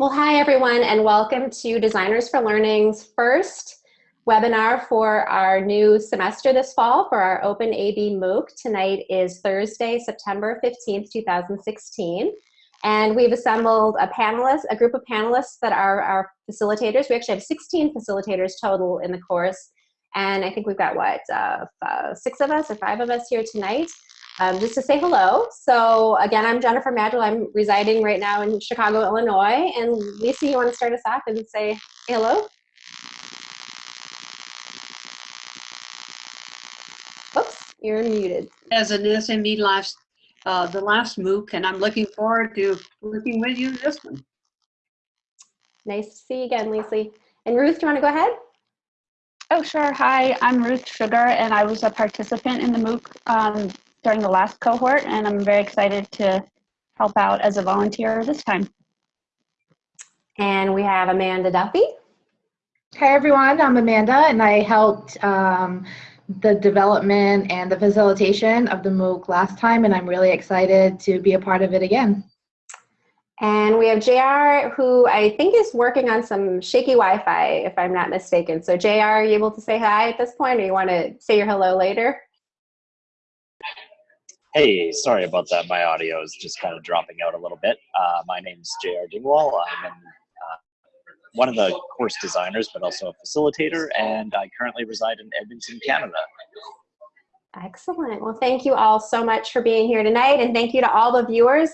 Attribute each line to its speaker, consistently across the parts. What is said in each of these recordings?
Speaker 1: Well, hi everyone and welcome to Designers for Learning's first webinar for our new semester this fall for our Open AB MOOC. Tonight is Thursday, September 15th, 2016. And we've assembled a panelist, a group of panelists that are our facilitators. We actually have 16 facilitators total in the course. And I think we've got what, uh, uh, six of us or five of us here tonight um, just to say hello. So again, I'm Jennifer Maddrell. I'm residing right now in Chicago, Illinois. And Lisa, you want to start us off and say hello? Oops, you're muted.
Speaker 2: As an SME last, uh, the last MOOC, and I'm looking forward to working with you this one.
Speaker 1: Nice to see you again, Lisa. And Ruth, do you want to go ahead?
Speaker 3: Oh, sure. Hi, I'm Ruth Sugar, and I was a participant in the MOOC um, during the last cohort, and I'm very excited to help out as a volunteer this time.
Speaker 1: And we have Amanda Duffy.
Speaker 4: Hi everyone, I'm Amanda and I helped um, the development and the facilitation of the MOOC last time and I'm really excited to be a part of it again.
Speaker 1: And we have JR who I think is working on some shaky Wi-Fi if I'm not mistaken. So JR, are you able to say hi at this point or you want to say your hello later?
Speaker 5: Hey, sorry about that. My audio is just kind of dropping out a little bit. Uh, my name's JR Dingwall. I'm in, uh, one of the course designers, but also a facilitator, and I currently reside in Edmonton, Canada.
Speaker 1: Excellent. Well, thank you all so much for being here tonight, and thank you to all the viewers.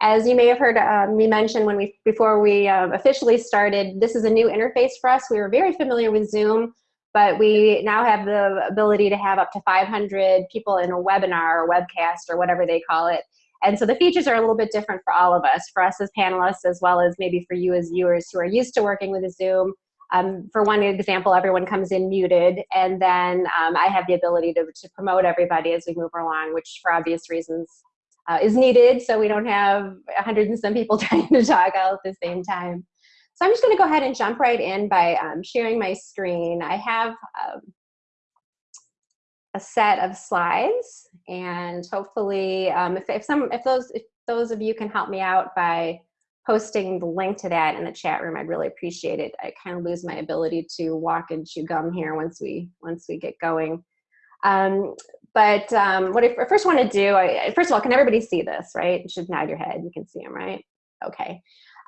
Speaker 1: As you may have heard um, me mention when we before we uh, officially started, this is a new interface for us. We were very familiar with Zoom but we now have the ability to have up to 500 people in a webinar or webcast or whatever they call it. And so the features are a little bit different for all of us, for us as panelists, as well as maybe for you as viewers who are used to working with a Zoom. Um, for one example, everyone comes in muted, and then um, I have the ability to, to promote everybody as we move along, which for obvious reasons uh, is needed, so we don't have 100 and some people trying to talk all at the same time. So I'm just going to go ahead and jump right in by um, sharing my screen. I have um, a set of slides, and hopefully, um, if, if some, if those, if those of you can help me out by posting the link to that in the chat room, I'd really appreciate it. I kind of lose my ability to walk and chew gum here once we once we get going. Um, but um, what I first want to do, I, first of all, can everybody see this, right? You should nod your head. You can see them, right? Okay.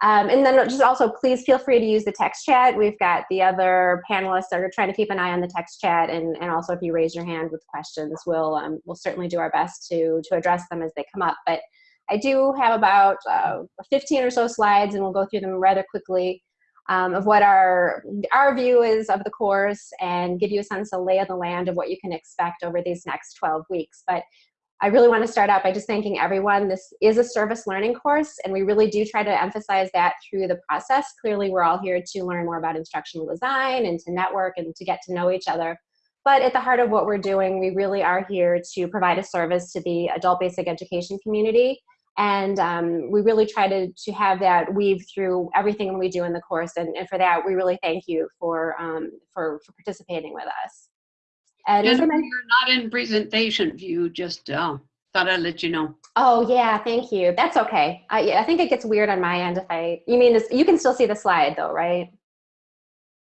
Speaker 1: Um, and then just also please feel free to use the text chat. We've got the other panelists that are trying to keep an eye on the text chat and, and also if you raise your hand with questions, we'll, um, we'll certainly do our best to, to address them as they come up. But I do have about uh, 15 or so slides and we'll go through them rather quickly um, of what our, our view is of the course and give you a sense of lay of the land of what you can expect over these next 12 weeks. But I really want to start out by just thanking everyone. This is a service learning course, and we really do try to emphasize that through the process. Clearly, we're all here to learn more about instructional design and to network and to get to know each other. But at the heart of what we're doing, we really are here to provide a service to the adult basic education community. And um, we really try to, to have that weave through everything we do in the course. And, and for that, we really thank you for, um, for, for participating with us.
Speaker 2: And you're not in presentation view, just uh, thought I'd let you know.
Speaker 1: Oh yeah, thank you. That's okay. I, yeah, I think it gets weird on my end if I, you mean, this, you can still see the slide though, right?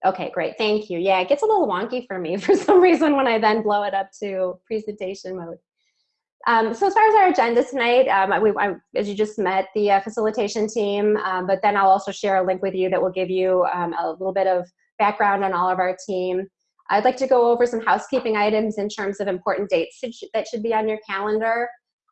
Speaker 1: Okay, great, thank you. Yeah, it gets a little wonky for me for some reason when I then blow it up to presentation mode. Um, so as far as our agenda tonight, um, we, I, as you just met the uh, facilitation team, um, but then I'll also share a link with you that will give you um, a little bit of background on all of our team. I'd like to go over some housekeeping items in terms of important dates that should be on your calendar.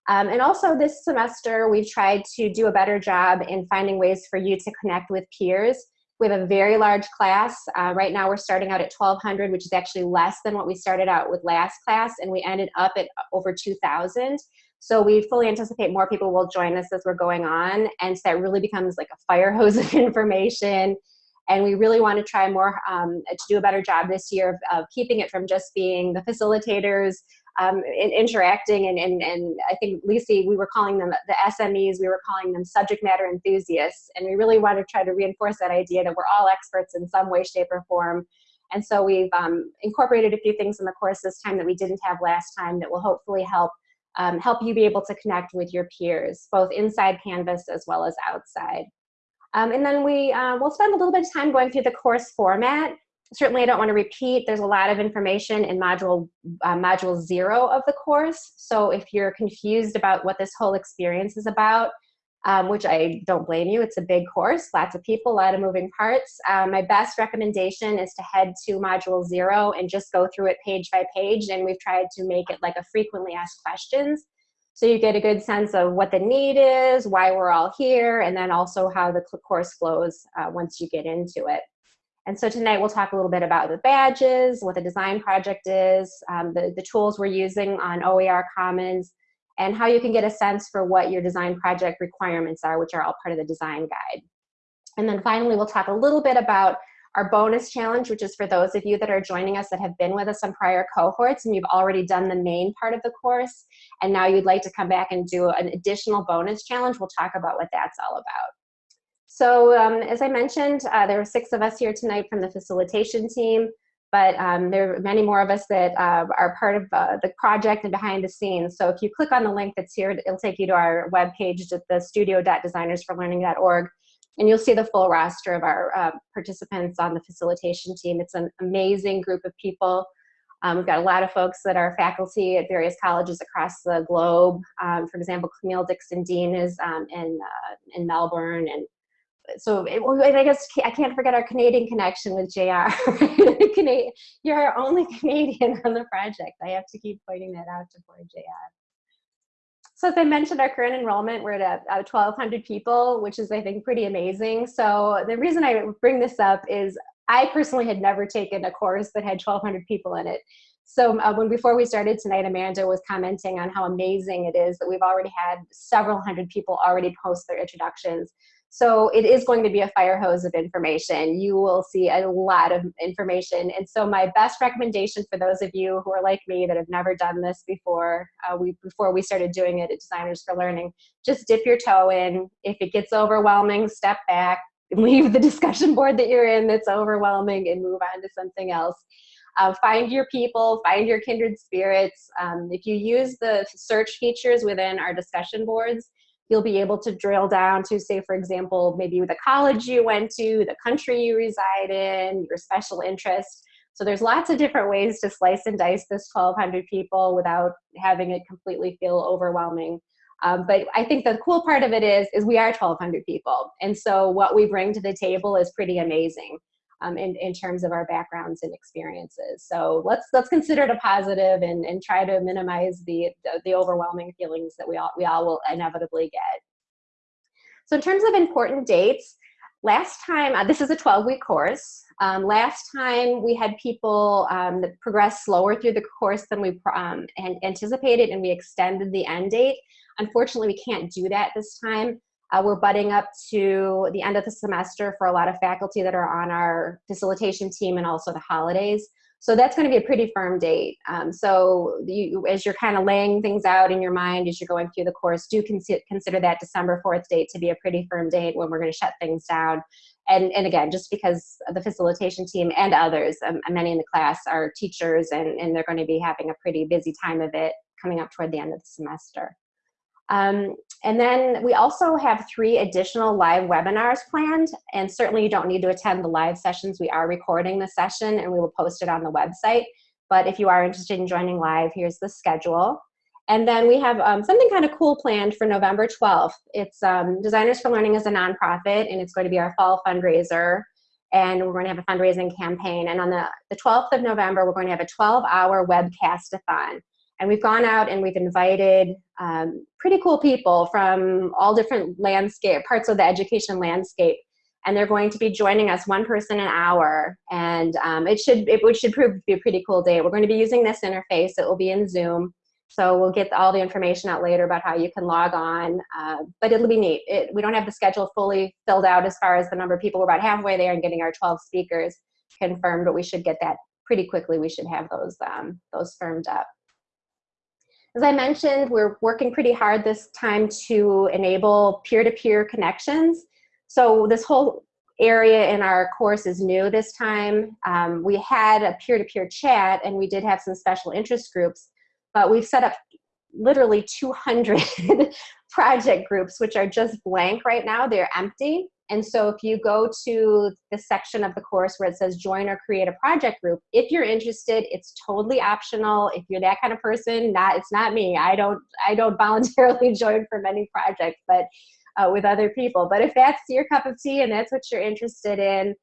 Speaker 1: Um, and also this semester, we've tried to do a better job in finding ways for you to connect with peers. We have a very large class. Uh, right now we're starting out at 1,200, which is actually less than what we started out with last class, and we ended up at over 2,000. So we fully anticipate more people will join us as we're going on, and so that really becomes like a fire hose of information and we really want to try more um, to do a better job this year of, of, keeping it from just being the facilitators um, in, interacting and, and, and I think Lisa, we were calling them the SMEs, we were calling them subject matter enthusiasts, and we really want to try to reinforce that idea that we're all experts in some way, shape, or form. And so we've um, incorporated a few things in the course this time that we didn't have last time that will hopefully help um, help you be able to connect with your peers, both inside Canvas as well as outside. Um, and then we uh, will spend a little bit of time going through the course format. Certainly, I don't want to repeat. There's a lot of information in module uh, module zero of the course. So if you're confused about what this whole experience is about, um, which I don't blame you, it's a big course, lots of people, a lot of moving parts. Um, my best recommendation is to head to module zero and just go through it page by page. And we've tried to make it like a frequently asked questions so you get a good sense of what the need is, why we're all here, and then also how the course flows uh, once you get into it. And so tonight we'll talk a little bit about the badges, what the design project is, um, the, the tools we're using on OER Commons, and how you can get a sense for what your design project requirements are, which are all part of the design guide. And then finally, we'll talk a little bit about our bonus challenge, which is for those of you that are joining us that have been with us on prior cohorts and you've already done the main part of the course, and now you'd like to come back and do an additional bonus challenge, we'll talk about what that's all about. So um, as I mentioned, uh, there are six of us here tonight from the facilitation team, but um, there are many more of us that uh, are part of uh, the project and behind the scenes. So if you click on the link that's here, it'll take you to our webpage at the studio.designersforlearning.org and you'll see the full roster of our uh, participants on the facilitation team. It's an amazing group of people. Um, we've got a lot of folks that are faculty at various colleges across the globe. Um, for example, Camille Dickson-Deane is um, in, uh, in Melbourne. And so it, well, I guess I can't forget our Canadian connection with JR. You're our only Canadian on the project. I have to keep pointing that out to poor JR. So as I mentioned, our current enrollment, we're at uh, 1,200 people, which is, I think, pretty amazing. So the reason I bring this up is I personally had never taken a course that had 1,200 people in it. So uh, when before we started tonight, Amanda was commenting on how amazing it is that we've already had several hundred people already post their introductions. So it is going to be a fire hose of information. You will see a lot of information. And so my best recommendation for those of you who are like me that have never done this before, uh, we before we started doing it at Designers for Learning, just dip your toe in. If it gets overwhelming, step back, leave the discussion board that you're in that's overwhelming and move on to something else. Uh, find your people, find your kindred spirits. Um, if you use the search features within our discussion boards, you'll be able to drill down to say, for example, maybe the college you went to, the country you reside in, your special interest. So there's lots of different ways to slice and dice this 1,200 people without having it completely feel overwhelming. Um, but I think the cool part of it is, is we are 1,200 people. And so what we bring to the table is pretty amazing um, in, in terms of our backgrounds and experiences. So let's let's consider it a positive and, and try to minimize the, the, the overwhelming feelings that we all, we all will inevitably get. So in terms of important dates, last time, uh, this is a 12-week course. Um, last time we had people um, that progressed slower through the course than we um, anticipated and we extended the end date. Unfortunately, we can't do that this time. Uh, we're butting up to the end of the semester for a lot of faculty that are on our facilitation team and also the holidays. So that's going to be a pretty firm date. Um, so you, as you're kind of laying things out in your mind as you're going through the course, do consider, consider that December 4th date to be a pretty firm date when we're going to shut things down. And, and again, just because the facilitation team and others, um, many in the class are teachers and, and they're going to be having a pretty busy time of it coming up toward the end of the semester. Um, and then we also have three additional live webinars planned, and certainly you don't need to attend the live sessions. We are recording the session and we will post it on the website. But if you are interested in joining live, here's the schedule. And then we have um, something kind of cool planned for November 12th. It's um, Designers for Learning is a nonprofit, and it's going to be our fall fundraiser. And we're going to have a fundraising campaign. And on the, the 12th of November, we're going to have a 12-hour webcast-a-thon. And we've gone out and we've invited um, pretty cool people from all different landscape, parts of the education landscape. And they're going to be joining us one person an hour. And um, it, should, it, should prove to be a pretty cool day. We're going to be using this interface. It will be in Zoom. So we'll get all the information out later about how you can log on, uh, but it'll be neat. It, we don't have the schedule fully filled out as far as the number of people. We're about halfway there and getting our 12 speakers confirmed, but we should get that pretty quickly. We should have those, um, those firmed up. As I mentioned, we're working pretty hard this time to enable peer-to-peer -peer connections. So this whole area in our course is new this time. Um, we had a peer-to-peer -peer chat and we did have some special interest groups, but we've set up literally 200 project groups, which are just blank right now. They're empty. And so if you go to the section of the course where it says join or create a project group, if you're interested, it's totally optional. If you're that kind of person, not it's not me. I don't I don't voluntarily join for many projects, but uh, with other people. But if that's your cup of tea and that's what you're interested in,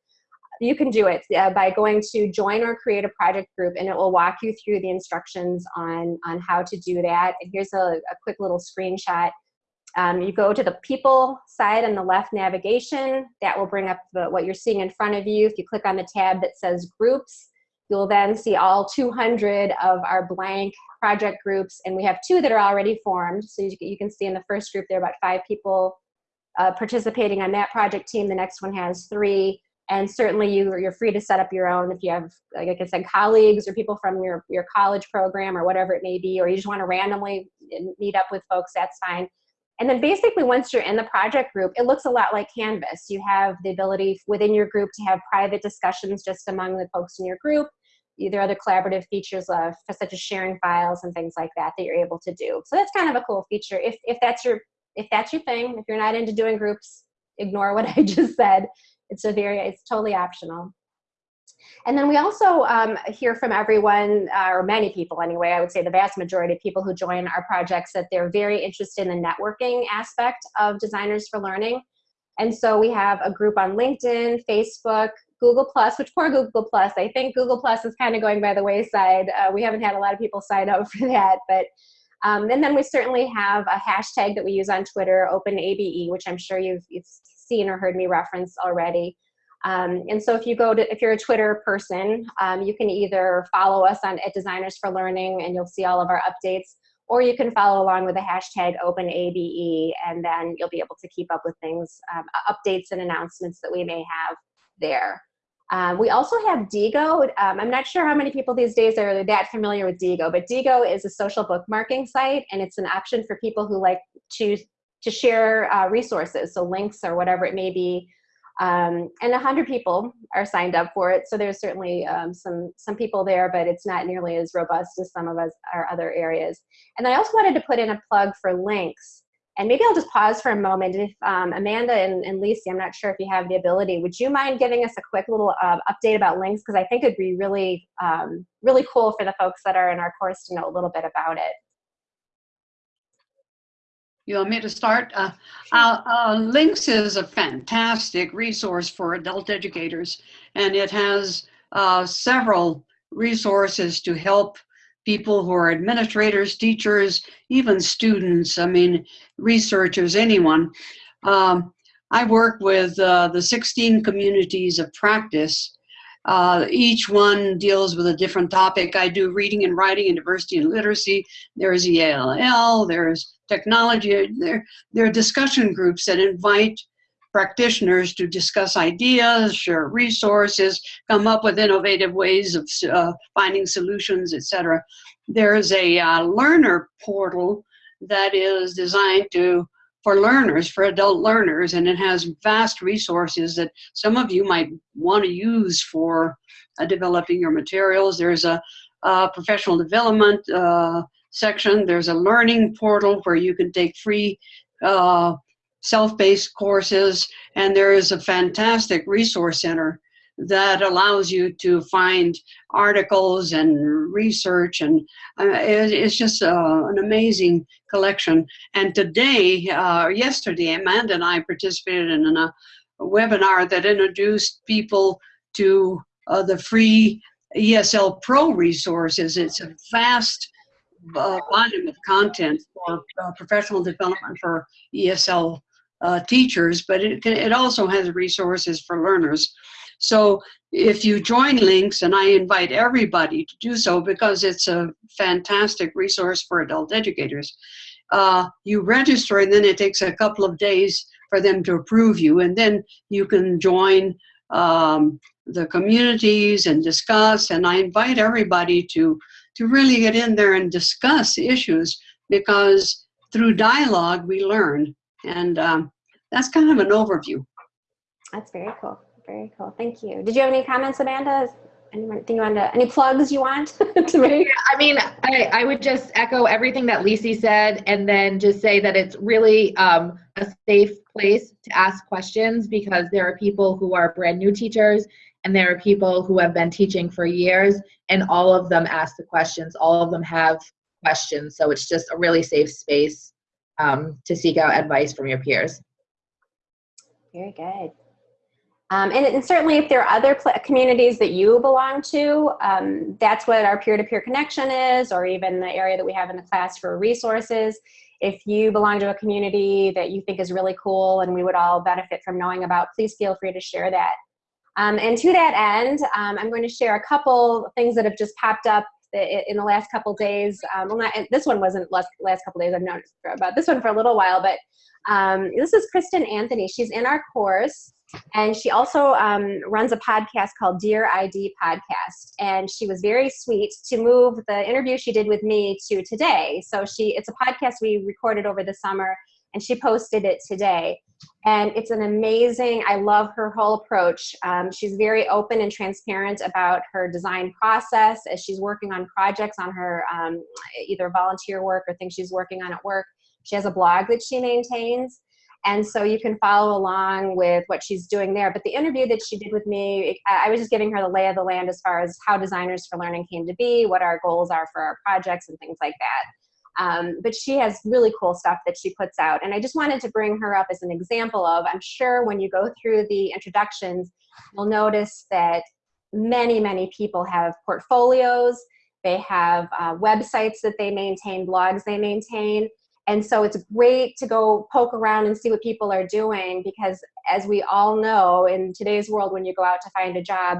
Speaker 1: you can do it uh, by going to join or create a project group and it will walk you through the instructions on, on how to do that. And here's a, a quick little screenshot. Um, you go to the people side on the left navigation, that will bring up the, what you're seeing in front of you. If you click on the tab that says groups, you'll then see all 200 of our blank project groups and we have two that are already formed. So you, you can see in the first group there are about five people uh, participating on that project team. The next one has three and certainly you, you're free to set up your own if you have, like I said, colleagues or people from your, your college program or whatever it may be, or you just want to randomly meet up with folks, that's fine. And then basically once you're in the project group, it looks a lot like Canvas. You have the ability within your group to have private discussions just among the folks in your group. There are other collaborative features uh, of, such as sharing files and things like that that you're able to do. So that's kind of a cool feature. If, if, that's your, if that's your thing, if you're not into doing groups, ignore what I just said. It's a very, it's totally optional. And then we also um, hear from everyone, uh, or many people anyway, I would say the vast majority of people who join our projects that they're very interested in the networking aspect of Designers for Learning. And so we have a group on LinkedIn, Facebook, Google Plus, which poor Google Plus, I think Google Plus is kind of going by the wayside. Uh, we haven't had a lot of people sign up for that, but um, and then we certainly have a hashtag that we use on Twitter, OpenABE, which I'm sure you've, you've seen or heard me reference already. Um, and so if you go to, if you're a Twitter person, um, you can either follow us on at Designers for Learning and you'll see all of our updates, or you can follow along with the hashtag OpenABE and then you'll be able to keep up with things, um, updates and announcements that we may have there. Um, we also have Diigo. Um, I'm not sure how many people these days are that familiar with Diigo, but Diigo is a social bookmarking site and it's an option for people who like to to share uh, resources, so links or whatever it may be. Um, and 100 people are signed up for it, so there's certainly um, some some people there, but it's not nearly as robust as some of us our other areas. And I also wanted to put in a plug for LINCS. And maybe I'll just pause for a moment. If um, Amanda and, and Lisi, I'm not sure if you have the ability, would you mind giving us a quick little uh, update about LINCS? Because I think it'd be really, um, really cool for the folks that are in our course to know a little bit about it.
Speaker 2: You want me to start? Uh, uh, uh, LINCS is a fantastic resource for adult educators, and it has uh, several resources to help people who are administrators, teachers, even students, I mean, researchers, anyone. Um, I work with uh, the 16 communities of practice. Uh, each one deals with a different topic. I do reading and writing and diversity and literacy. There's ELL, there's technology. There, there are discussion groups that invite practitioners to discuss ideas, share resources, come up with innovative ways of uh, finding solutions, etc. There's a uh, learner portal that is designed to for learners, for adult learners, and it has vast resources that some of you might want to use for uh, developing your materials. There's a, professional development uh, section. There's a learning portal where you can take free uh, self-based courses, and there is a fantastic resource center that allows you to find articles and research and uh, it, it's just uh, an amazing collection and today uh, yesterday amanda and i participated in a, webinar that introduced people to uh, the free esl pro resources it's a vast uh, volume of content for uh, professional development for ESL teachers, but it, it also has resources for learners. So if you join LINCS, and I invite everybody to do so because it's a fantastic resource for adult educators, uh, you register and then it takes a couple of days for them to approve you and then you can join um, the communities and discuss and I invite everybody to to really get in there and discuss issues because through dialogue we learn. And um, that's kind of an overview.
Speaker 1: That's very cool. Very cool. Thank you. Did you have any comments, Amanda? anything you want to, any plugs you want to make?
Speaker 4: I mean, I, I would just echo everything that Lisi said and then just say that it's really um, a safe place to ask questions because there are people who are brand new teachers and there are people who have been teaching for years and all of them ask the questions. All of them have questions. So it's just a really safe space um, to seek out advice from your peers.
Speaker 1: Very good. Um, and, and, certainly if there are other communities that you belong to, um, that's what our peer-to-peer -peer connection is, or even the area that we have in the class for resources. If you belong to a community that you think is really cool and we would all benefit from knowing about, please feel free to share that. Um, and to that end, um, I'm going to share a couple things that have just popped up in the last couple days. Um, well, not, this one wasn't last, last couple days, I've noticed about this one for a little while, but um, this is Kristen Anthony. She's in our course. And she also um, runs a podcast called Dear ID Podcast. And she was very sweet to move the interview she did with me to today. So she, it's a podcast we recorded over the summer and she posted it today. And it's an amazing, I love her whole approach. Um, she's very open and transparent about her design process as she's working on projects on her um, either volunteer work or things she's working on at work. She has a blog that she maintains and so you can follow along with what she's doing there. But the interview that she did with me, I was just giving her the lay of the land as far as how Designers for Learning came to be, what our goals are for our projects and things like that. Um, but she has really cool stuff that she puts out. And I just wanted to bring her up as an example of, I'm sure when you go through the introductions, you'll notice that many, many people have portfolios, they have uh, websites that they maintain, blogs they maintain, and so it's great to go poke around and see what people are doing because as we all know in today's world when you go out to find a job,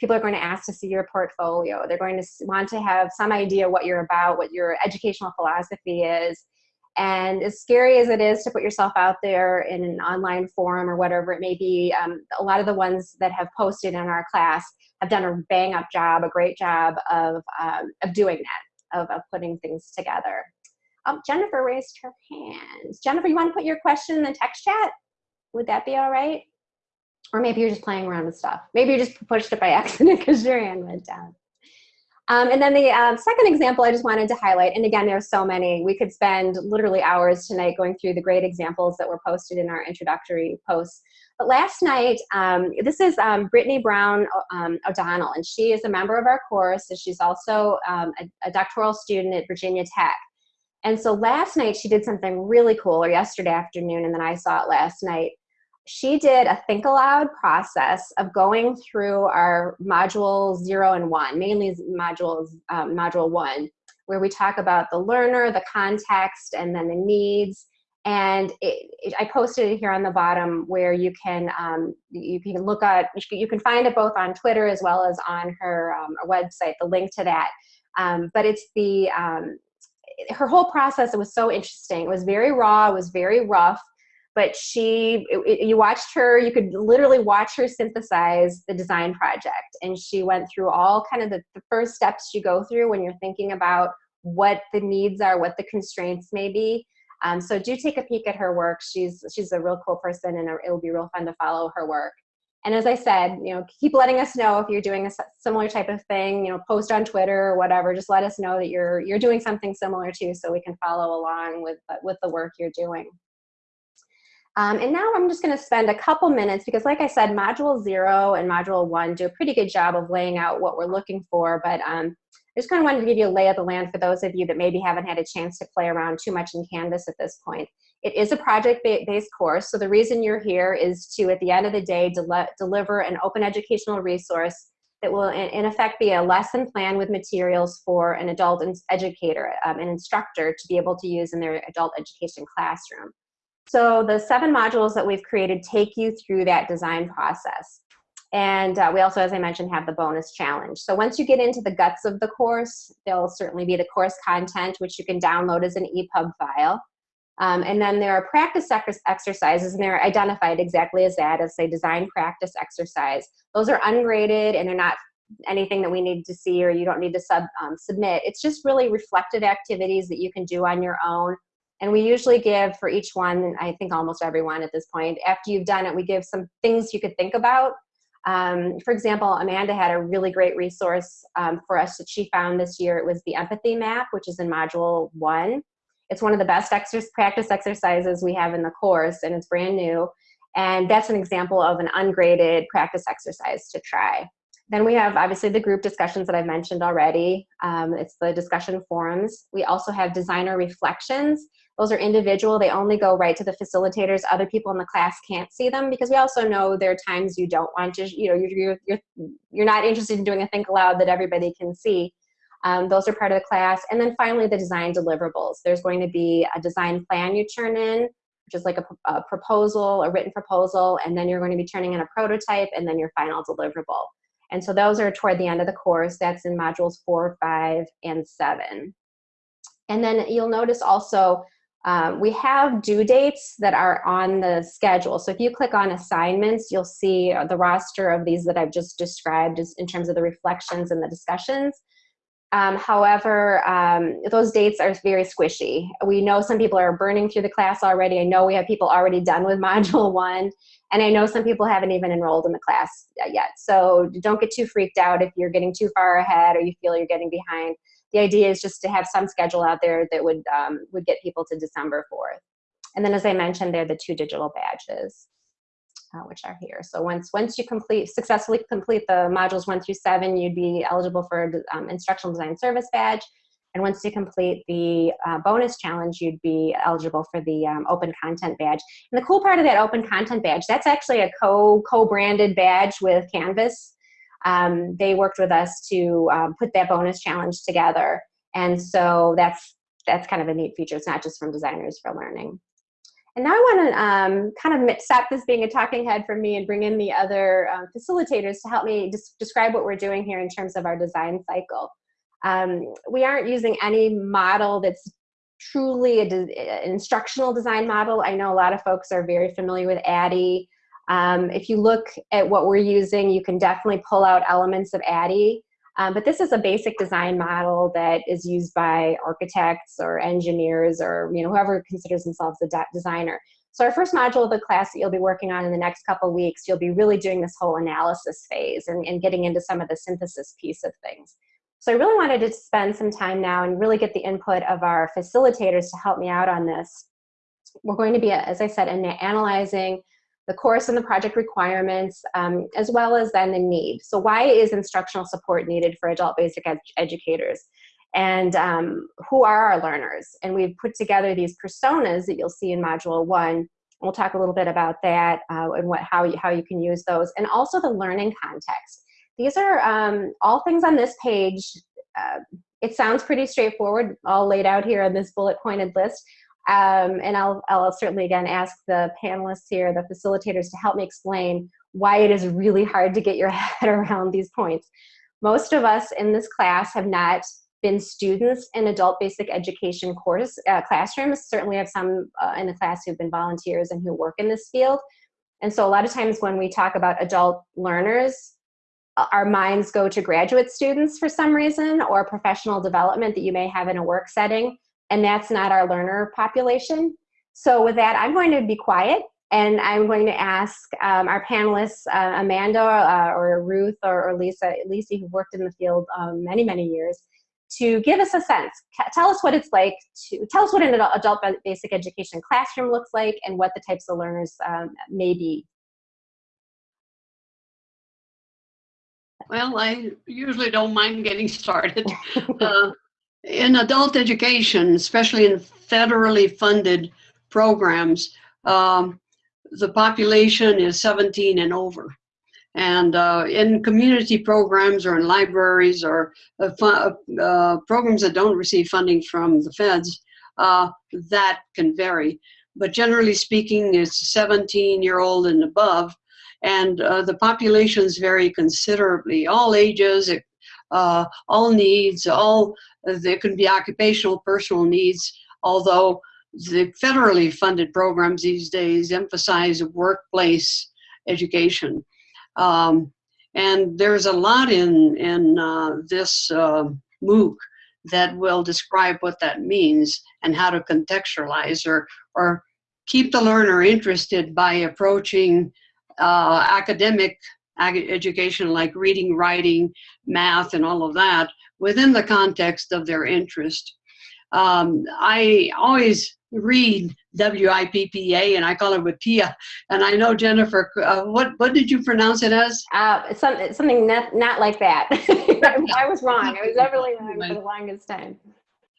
Speaker 1: people are going to ask to see your portfolio. They're going to want to have some idea what you're about, what your educational philosophy is. And as scary as it is to put yourself out there in an online forum or whatever it may be, um, a lot of the ones that have posted in our class have done a bang up job, a great job of, um, of doing that, of, of putting things together. Oh, Jennifer raised her hand. Jennifer, you want to put your question in the text chat? Would that be all right? Or maybe you're just playing around with stuff. Maybe you just pushed it by accident because your hand went down. Um, and then the um, second example I just wanted to highlight, and again, there's so many. We could spend literally hours tonight going through the great examples that were posted in our introductory posts. But last night, um, this is um, Brittany Brown um, O'Donnell, and she is a member of our course, and she's also um, a, a doctoral student at Virginia Tech. And so last night she did something really cool, or yesterday afternoon, and then I saw it last night. She did a think aloud process of going through our module zero and one, mainly modules, um, module one, where we talk about the learner, the context, and then the needs. And it, it, I posted it here on the bottom where you can um, you can look at you can find it both on Twitter as well as on her um, website. The link to that. Um, but it's the um, her whole process it was so interesting. It was very raw it was very rough but she it, it, you watched her you could literally watch her synthesize the design project. And she went through all kind of the, the first steps you go through when you're thinking about what the needs are what the constraints may be. Um, so do take a peek at her work. She's she's a real cool person and it will be real fun to follow her work and as I said, you know, keep letting us know if you're doing a similar type of thing, you know, post on Twitter or whatever, just let us know that you're, you're doing something similar too so we can follow along with, with the work you're doing. Um, and now I'm just gonna spend a couple minutes because like I said, module zero and module one do a pretty good job of laying out what we're looking for, but um, I just kind of wanted to give you a lay of the land for those of you that maybe haven't had a chance to play around too much in Canvas at this point. It is a project-based course, so the reason you're here is to, at the end of the day, del deliver an open educational resource that will, in, in, effect, be a lesson plan with materials for an adult educator, um, an instructor, to be able to use in their adult education classroom. So the seven modules that we've created take you through that design process. And uh, we also, as I mentioned, have the bonus challenge. So once you get into the guts of the course, there'll certainly be the course content, which you can download as an EPUB file. Um, and then there are practice exercises, and they're identified exactly as that, as a design practice exercise. Those are ungraded, and they're not anything that we need to see or you don't need to sub, um, submit. It's just really reflective activities that you can do on your own. And we usually give for each one, and I think almost everyone at this point, after you've done it, we give some things you could think about Um, for example, Amanda had a really great resource um, for us that she found this year. It was the empathy map, which is in module one. It's one of the best exer practice exercises we have in the course, and it's brand new. And that's an example of an ungraded practice exercise to try. Then we have obviously the group discussions that I've mentioned already. Um, it's the discussion forums. We also have designer reflections. Those are individual. They only go right to the facilitators. Other people in the class can't see them because we also know there are times you don't want to, you know, you're, you're, you're not interested in doing a think aloud that everybody can see. Um, those are part of the class. And then finally, the design deliverables. There's going to be a design plan you turn in, which is like a, a proposal, a written proposal, and then you're going to be turning in a prototype and then your final deliverable. And so those are toward the end of the course. That's in modules four, five, and seven. And then you'll notice also um, we have due dates that are on the schedule. So if you click on assignments, you'll see the roster of these that I've just described in terms of the reflections and the discussions. Um, however, um, those dates are very squishy. We know some people are burning through the class already. I know we have people already done with module one, and I know some people haven't even enrolled in the class yet. So don't get too freaked out if you're getting too far ahead or you feel you're getting behind. The idea is just to have some schedule out there that would, um, would get people to December 4th. And then as I mentioned, they're the two digital badges uh, which are here. So once once you complete successfully complete the modules one through seven, you'd be eligible for um, instructional design service badge. And once you complete the uh, bonus challenge, you'd be eligible for the um, open content badge. And the cool part of that open content badge, that's actually a co co-branded badge with Canvas. Um, they worked with us to um, put that bonus challenge together. And so that's that's kind of a neat feature. It's not just from designers for learning. And now I want to um, kind of stop this being a talking head for me and bring in the other um, facilitators to help me describe what we're doing here in terms of our design cycle. Um, we aren't using any model that's truly an instructional design model. I know a lot of folks are very familiar with ADDIE. Um, if you look at what we're using, you can definitely pull out elements of ADDIE. Um, but this is a basic design model that is used by architects or engineers or you know whoever considers themselves a de designer. So our first module of the class that you'll be working on in the next couple weeks, you'll be really doing this whole analysis phase and, and getting into some of the synthesis piece of things. So I really wanted to spend some time now and really get the input of our facilitators to help me out on this. We're going to be, as I said, analyzing the course and the project requirements, um, as well as then the need. So why is instructional support needed for adult basic ed educators? And um, who are our learners? And we've put together these personas that you'll see in module one. We'll talk a little bit about that uh, and what, how, you, how you can use those. And also the learning context. These are um, all things on this page. Uh, it sounds pretty straightforward, all laid out here on this bullet pointed list. Um, and I'll, I'll certainly again ask the panelists here, the facilitators to help me explain why it is really hard to get your head around these points. Most of us in this class have not been students in adult basic education course uh, classrooms. Certainly have some uh, in the class who've been volunteers and who work in this field. And so a lot of times when we talk about adult learners, uh, our minds go to graduate students for some reason or professional development that you may have in a work setting and that's not our learner population. So with that, I'm going to be quiet and I'm going to ask um, our panelists, uh, Amanda uh, or Ruth or, or, Lisa, Lisa who worked in the field um, many, many years, to give us a sense. Tell us what it's like to, tell us what an adult basic education classroom looks like and what the types of learners um, may be.
Speaker 2: Well, I usually don't mind getting started. uh, in adult education, especially in federally funded programs, um, the population is 17 and over. And uh, in community programs or in libraries or uh, uh, programs that don't receive funding from the feds, uh, that can vary. But generally speaking, it's 17 year old and above. And uh, the populations vary considerably, all ages, uh, all needs, all there can be occupational, personal needs, although the federally funded programs these days emphasize workplace education. Um, and there's a lot in, in uh, this uh, MOOC that will describe what that means and how to contextualize or, or keep the learner interested by approaching uh, academic education like reading, writing, math, and all of that within the context of their interest. Um, I always read WIPPEA and I call it WIPPEA. And I know Jennifer, uh, what, what did you pronounce it as?
Speaker 1: Uh, some, something not, not like that. I was wrong. I was definitely wrong for the longest time.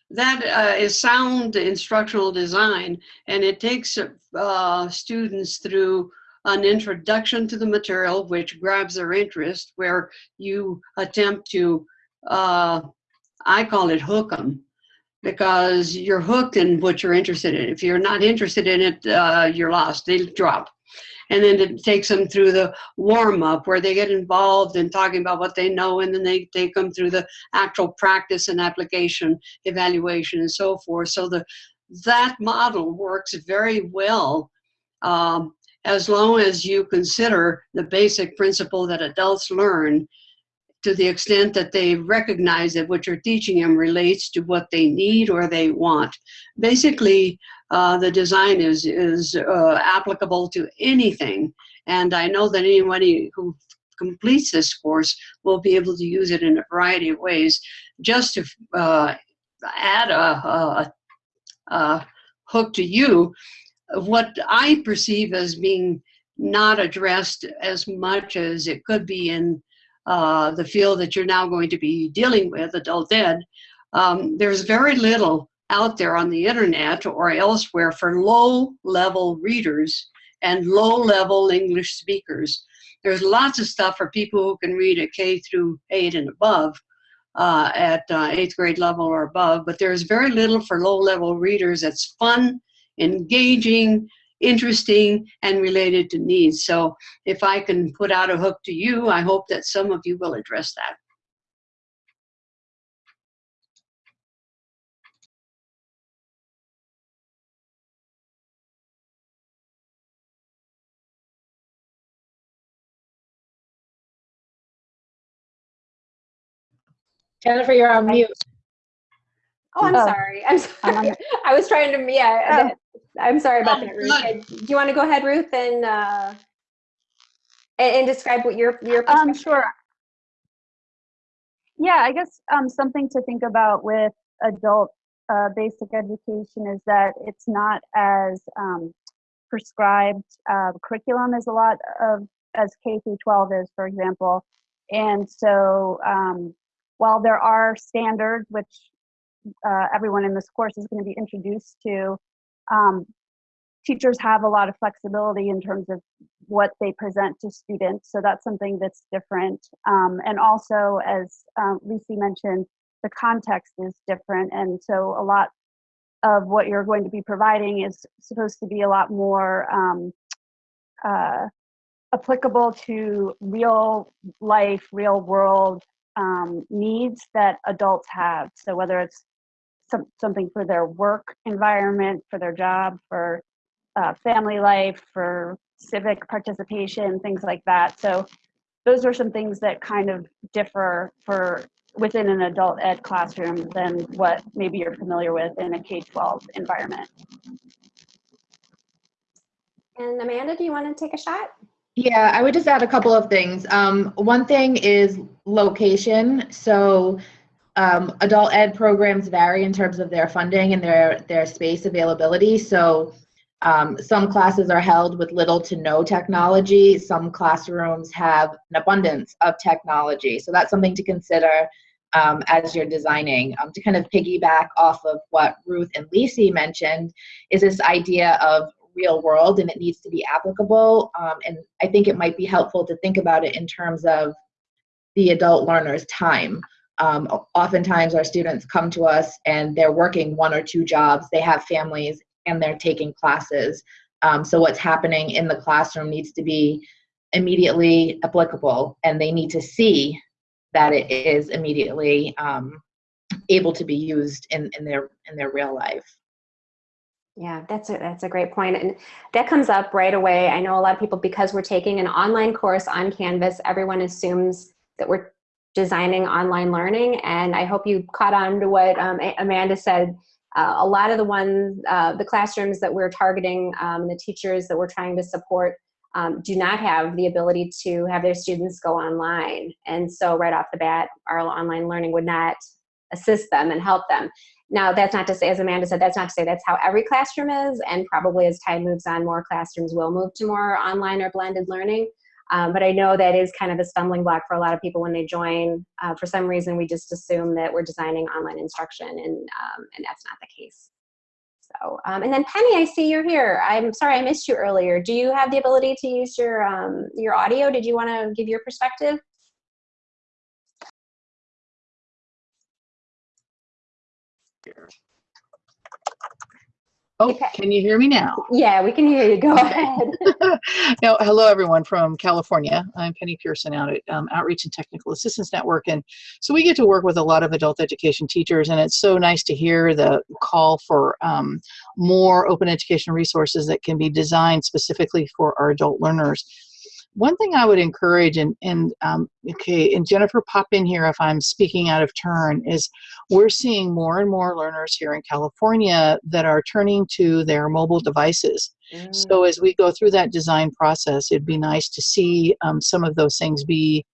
Speaker 2: That uh, is sound instructional design, and it takes uh, students through an introduction to the material, which grabs their interest, where you attempt to, uh, I call it hook them, because you're hooked in what you're interested in. If you're not interested in it, uh, you're lost. They drop. And then it takes them through the warm up where they get involved in talking about what they know, and then they take them through the actual practice and application, evaluation, and so forth. So the that model works very well um, as long as you consider the basic principle that adults learn to the extent that they recognize that what you're teaching them relates to what they need or they want. Basically, uh, the design is, is uh, applicable to anything. And I know that anybody who completes this course will be able to use it in a variety of ways. Just to uh, add a, a, a hook to you, what I perceive as being not addressed as much as it could be in uh, the field that you're now going to be dealing with, adult ed, um, there's very little out there on the internet or elsewhere for low level readers and low level English speakers. There's lots of stuff for people who can read at K through 8 and above, uh, at uh, eighth grade level or above, but there's very little for low level readers that's fun, engaging, interesting, and related to needs. So if I can put out a hook to you, I hope that some of you will address that.
Speaker 4: Jennifer, you're on mute.
Speaker 1: Oh, I'm
Speaker 3: Oh.
Speaker 1: sorry. I'm
Speaker 3: I'm
Speaker 1: sorry. I was trying to, yeah, I'm sorry about
Speaker 2: Oh,
Speaker 1: that, Ruth.
Speaker 2: good.
Speaker 1: Do you want to go ahead, Ruth, and, uh, and, and describe what your, your
Speaker 3: Um,
Speaker 1: perspective?
Speaker 3: sure. Yeah, I guess um, something to think about with adult uh, basic education is that it's not as um, prescribed uh, curriculum as a lot of as K through 12 is, for example. And so, um, while there are standards which uh, everyone in this course is going to be introduced to, um, teachers have a lot of flexibility in terms of what they present to students. So that's something that's different. Um, and also, as Lisi mentioned, the context is different. And so a lot of what you're going to be providing is supposed to be a lot more um, uh, applicable to real life, real world um, needs that adults have. So whether it's some, something for their work environment, for their job, for uh, family life, for civic participation, things like that. So those are some things that kind of differ for within an adult ed classroom than what maybe you're familiar with in a K-12 environment.
Speaker 1: And Amanda, do you want to take a shot?
Speaker 4: Yeah, I would just add a couple of things. Um, one thing is location. So um, adult ed programs vary in terms of their funding and their their space availability. So um, some classes are held with little to no technology. Some classrooms have an abundance of technology. So that's something to consider um, as you're designing. Um, to kind of piggyback off of what Ruth and Lisi mentioned, is this idea of real world and it needs to be applicable. Um, and I think it might be helpful to think about it in terms of the adult learner's time. Um, oftentimes, our students come to us and they're working one or two jobs, they have families, and they're taking classes. Um, so, what's happening in the classroom needs to be immediately applicable, and they need to see that it is immediately um, able to be used in, in their in their real life.
Speaker 1: Yeah, that's a, that's a great point. And that comes up right away. I know a lot of people, because we're taking an online course on Canvas, everyone assumes that we're designing online learning. And I hope you caught on to what um, Amanda said. Uh, a lot of the ones, uh, the classrooms that we're targeting, um, the teachers that we're trying to support, um, do not have the ability to have their students go online. And so right off the bat, our online learning would not assist them and help them. Now, that's not to say, as Amanda said, that's not to say that's how every classroom is, and probably as time moves on, more classrooms will move to more online or blended learning. Um, but I know that is kind of a stumbling block for a lot of people when they join. Uh, for some reason, we just assume that we're designing online instruction, and, um, and that's not the case. So, um, and then Penny, I see you're here. I'm sorry I missed you earlier. Do you have the ability to use your, um, your audio? Did you want to give your perspective?
Speaker 6: Oh,
Speaker 1: Okay.
Speaker 6: can you hear me now?
Speaker 1: Yeah, we can hear you. Go ahead.
Speaker 6: no, hello everyone from California. I'm Penny Pearson out at um, Outreach and Technical Assistance Network, and so we get to work with a lot of adult education teachers, and it's so nice to hear the call for um, more open education resources that can be designed specifically for our adult learners. One thing I would encourage, and, and um, okay, and Jennifer, pop in here if I'm speaking out of turn, is we're seeing more and more learners here in California that are turning to their mobile devices. So as we go through that design process, it'd be nice to see um, some of those things be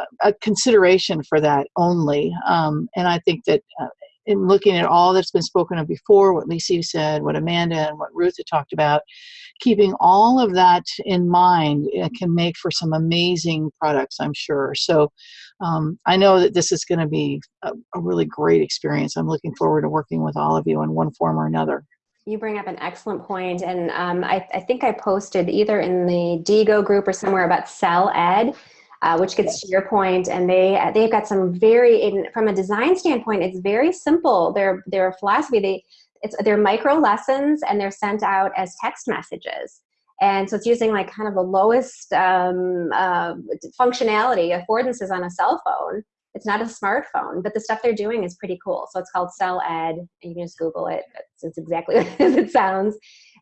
Speaker 6: a- a consideration for that only. Um, and I think that uh, in looking at all that's been spoken of before, what Lisi said, what Amanda and what Ruth had talked about, keeping all of that in mind uh, can make for some amazing products, I'm sure. So um, I know that this is going to be a, a really great experience. I'm looking forward to working with all of you in one form or another.
Speaker 1: You bring up an excellent point, and um, I, I think I posted either in the Diigo group or somewhere about Cell Ed, uh, which gets to your point, and they they've got some very in, from a design standpoint, it's very simple. Their their philosophy, they it's they're micro lessons and they're sent out as text messages, and so it's using like kind of the lowest um, uh, functionality affordances on a cell phone. It's not a smartphone, but the stuff they're doing is pretty cool. So it's called Cell Ed. and You can just Google it. It's, exactly as it sounds,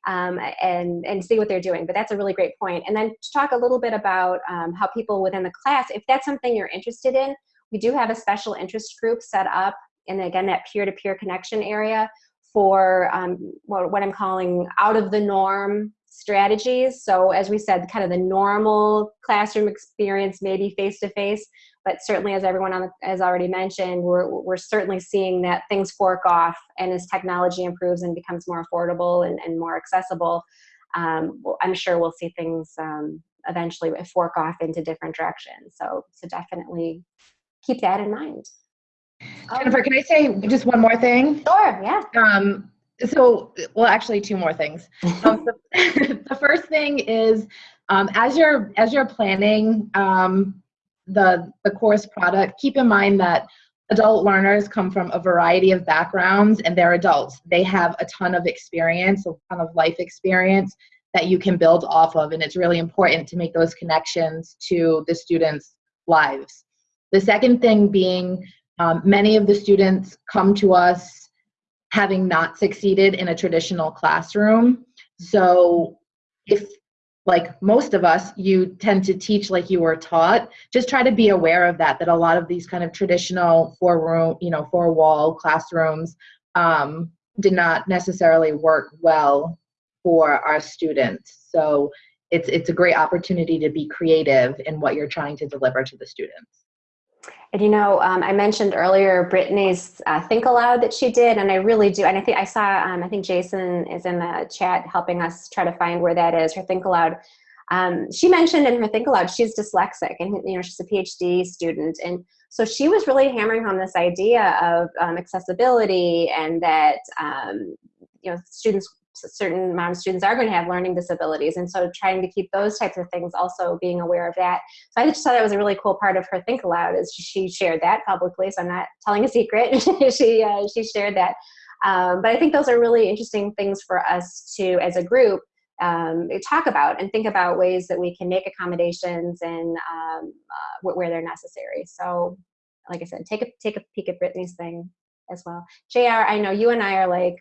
Speaker 1: um, and and see what they're doing. But that's a really great point. And then to talk a little bit about um, how people within the class, if that's something you're interested in, we do have a special interest group set up, and again that peer-to-peer connection area for um, what, I'm calling out of the norm strategies. So as we said, kind of the normal classroom experience, maybe face-to-face, but certainly as everyone on the, has already mentioned, we're, we're certainly seeing that things fork off and as technology improves and becomes more affordable and, and more accessible, um, I'm sure we'll see things um, eventually fork off into different directions. So, so definitely keep that in mind.
Speaker 4: Jennifer, can I say just one more thing?
Speaker 1: Sure, yeah.
Speaker 4: Um, so, well, actually, two more things. Um, the, the first thing is, um, as you're as you're planning um, the the course product, keep in mind that adult learners come from a variety of backgrounds, and they're adults. They have a ton of experience, a ton of life experience that you can build off of, and it's really important to make those connections to the students' lives. The second thing being, um, many of the students come to us having not succeeded in a traditional classroom. So if like most of us, you tend to teach like you were taught, just try to be aware of that, that a lot of these kind of traditional four room, you know, four wall classrooms um, did not necessarily work well for our students. So it's, it's a great opportunity to be creative in what you're trying to deliver to the students.
Speaker 1: And you know, um, I mentioned earlier Brittany's uh, Think Aloud that she did, and I really do. And I think I saw, um, I think Jason is in the chat helping us try to find where that is. Her Think Aloud. Um, she mentioned in her Think Aloud she's dyslexic, and you know she's a PhD student, and so she was really hammering home this idea of um, accessibility and that um, you know students certain amount of students are going to have learning disabilities and so trying to keep those types of things also being aware of that. So i just thought that was a really cool part of her think aloud is she shared that publicly so i'm not telling a secret. She uh, she shared that. Um, but i think those are really interesting things for us to as a group um, talk about and think about ways that we can make accommodations and um, uh, where they're necessary. So like i said take a take a peek at brittany's thing as well. Jr i know you and i are like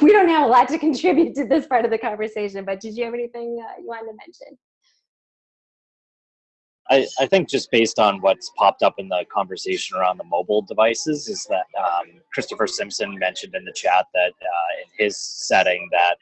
Speaker 1: we don't have a lot to contribute to this part of the conversation, but did you have anything uh, you wanted to mention?
Speaker 5: I, I think just based on what's popped up in the conversation around the mobile devices is that um, Christopher Simpson mentioned in the chat that uh, in his setting that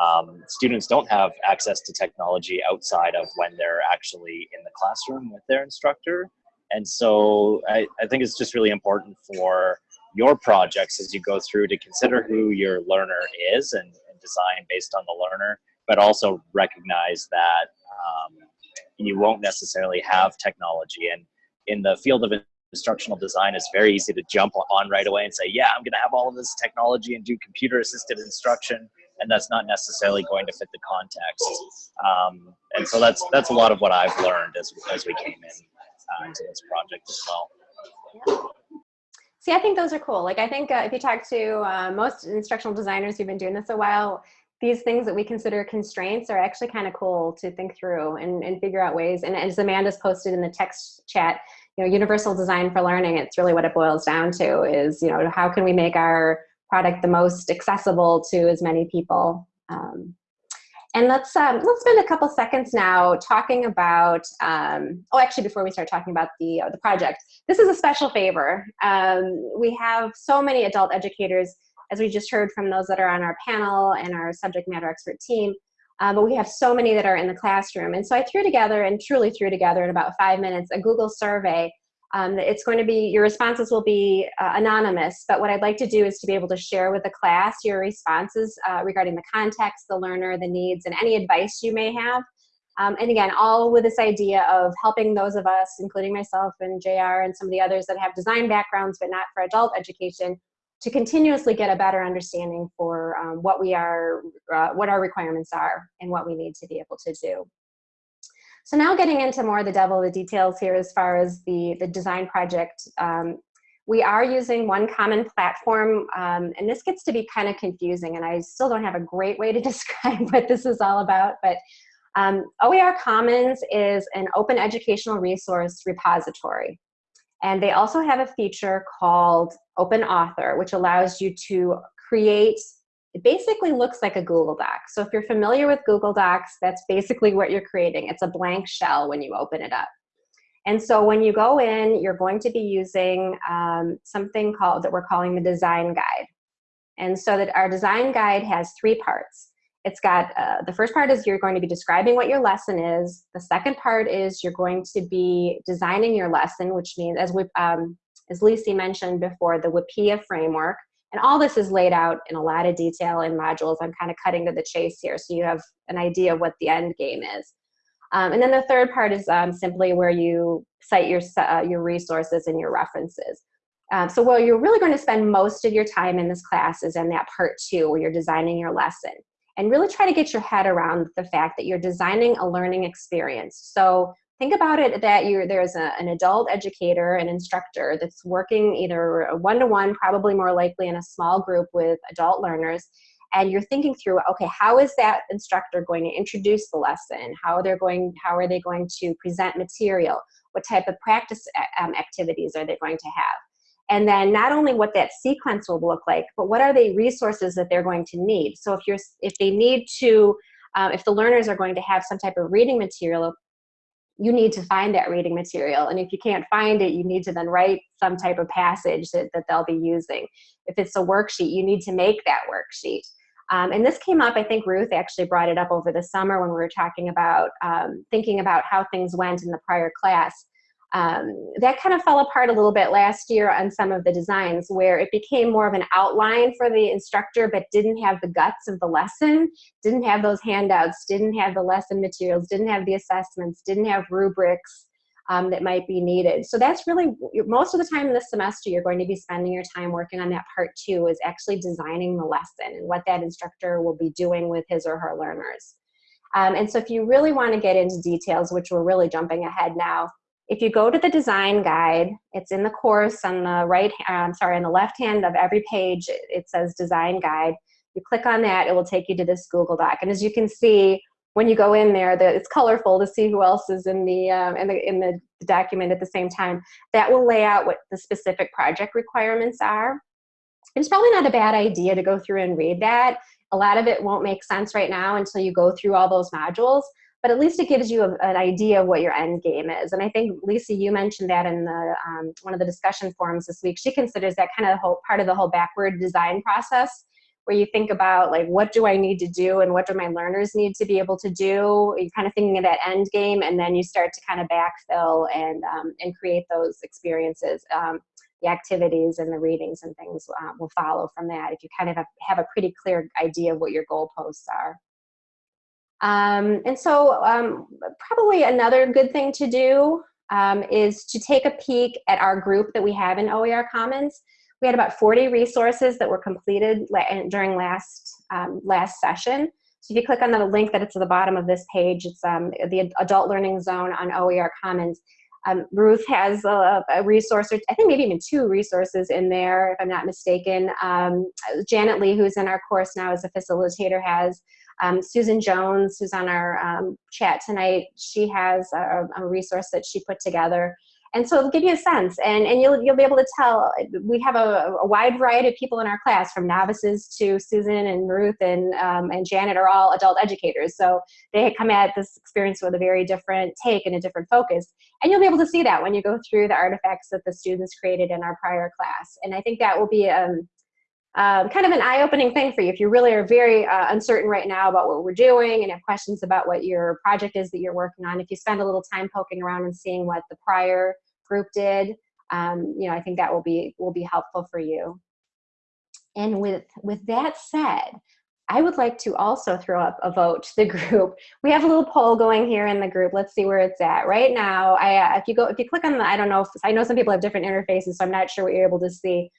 Speaker 5: um, students don't have access to technology outside of when they're actually in the classroom with their instructor. And so I, I think it's just really important for your projects as you go through to consider who your learner is and, and design based on the learner, but also recognize that um, you won't necessarily have technology. And in the field of instructional design, it's very easy to jump on right away and say, yeah, I'm going to have all of this technology and do computer assisted instruction. And that's not necessarily going to fit the context. Um, and so that's that's a lot of what I've learned as, as we came in uh, into this project as well.
Speaker 1: See, I think those are cool. Like, I think uh, if you talk to uh, most instructional designers who've been doing this a while, these things that we consider constraints are actually kind of cool to think through and, and figure out ways. And as Amanda's posted in the text chat, you know, universal design for learning, it's really what it boils down to is, you know, how can we make our product the most accessible to as many people? Um, and let's um, let's spend a couple seconds now talking about. Um, oh, actually, before we start talking about the uh, the project, this is a special favor. Um, we have so many adult educators, as we just heard from those that are on our panel and our subject matter expert team. Uh, but we have so many that are in the classroom, and so I threw together and truly threw together in about five minutes a Google survey um, it's going to be, your responses will be uh, anonymous, but what I'd like to do is to be able to share with the class your responses uh, regarding the context, the learner, the needs, and any advice you may have. Um, and again, all with this idea of helping those of us, including myself and JR and some of the others that have design backgrounds but not for adult education, to continuously get a better understanding for um, what we are, uh, what our requirements are and what we need to be able to do. So now getting into more of the devil of the details here as far as the, the design project, um, we are using one common platform, um, and this gets to be kind of confusing, and I still don't have a great way to describe what this is all about, but um, OER Commons is an open educational resource repository. And they also have a feature called Open Author, which allows you to create it basically looks like a Google Doc. So if you're familiar with Google Docs, that's basically what you're creating. It's a blank shell when you open it up. And so when you go in, you're going to be using um, something called that we're calling the design guide. And so that our design guide has three parts. It's got, uh, the first part is you're going to be describing what your lesson is. The second part is you're going to be designing your lesson, which means, as we, um, as Lisi mentioned before, the WIPPEA framework, and all this is laid out in a lot of detail in modules. I'm kind of cutting to the chase here so you have an idea of what the end game is. Um, and then the third part is um, simply where you cite your, uh, your resources and your references. Um, so where you're really going to spend most of your time in this class is in that part two where you're designing your lesson. And really try to get your head around the fact that you're designing a learning experience. So think about it that you're there's a, an adult educator an instructor that's working either one-to-one probably more likely in a small group with adult learners and you're thinking through okay how is that instructor going to introduce the lesson? How they're going how are they going to present material? What type of practice um, activities are they going to have? And then not only what that sequence will look like but what are the resources that they're going to need? So if you're if they need to um, if the learners are going to have some type of reading material you need to find that reading material. And if you can't find it, you need to then write some type of passage that, that they'll be using. If it's a worksheet, you need to make that worksheet. Um, and this came up, I think Ruth actually brought it up over the summer when we were talking about um, thinking about how things went in the prior class um, that kind of fell apart a little bit last year on some of the designs where it became more of an outline for the instructor but didn't have the guts of the lesson, didn't have those handouts, didn't have the lesson materials, didn't have the assessments, didn't have rubrics um, that might be needed. So that's really, most of the time in this semester you're going to be spending your time working on that part two is actually designing the lesson and what that instructor will be doing with his or her learners. Um, and so if you really want to get into details, which we're really jumping ahead now, if you go to the design guide, it's in the course on the right, I'm sorry, on the left hand of every page, it says design guide. You click on that, it will take you to this Google Doc. And as you can see, when you go in there, the, it's colorful to see who else is in the, um, in the in the document at the same time. That will lay out what the specific project requirements are. It's probably not a bad idea to go through and read that. A lot of it won't make sense right now until you go through all those modules but at least it gives you a, an idea of what your end game is. And I think, Lisa, you mentioned that in the um, one of the discussion forums this week. She considers that kind of whole part of the whole backward design process, where you think about like what do I need to do and what do my learners need to be able to do. You're kind of thinking of that end game, and then you start to kind of backfill and um, and create those experiences. Um, the activities and the readings and things uh, will follow from that if you kind of have, have a pretty clear idea of what your goalposts are. Um, and so um, probably another good thing to do um, is to take a peek at our group that we have in OER Commons. We had about 40 resources that were completed during last, um, last session. So if you click on the link that it's at the bottom of this page, it's um, the Adult Learning Zone on OER Commons. Um, Ruth has a, a, resource, or I think maybe even two resources in there, if I'm not mistaken. Janet Lee, who's in our course now as a facilitator, has um, Susan Jones, who's on our um, chat tonight, she has a, a, resource that she put together. And so it'll give you a sense, and, and you'll, you'll be able to tell. We have a, a wide variety of people in our class, from novices to Susan and Ruth and, um, and Janet are all adult educators. So they come at this experience with a very different take and a different focus. And you'll be able to see that when you go through the artifacts that the students created in our prior class. And I think that will be um, um, kind of an eye-opening thing for you if you really are very uh, uncertain right now about what we're doing and have questions about what your project is that you're working on if you spend a little time poking around and seeing what the prior group did um, you know i think that will be will be helpful for you and with with that said I would like to also throw up a vote to the group. We have a little poll going here in the group. Let's see where it's at. Right now, I, uh, if you go, if you click on the, I don't know, if, I know some people have different interfaces, so I'm not sure what you're able to see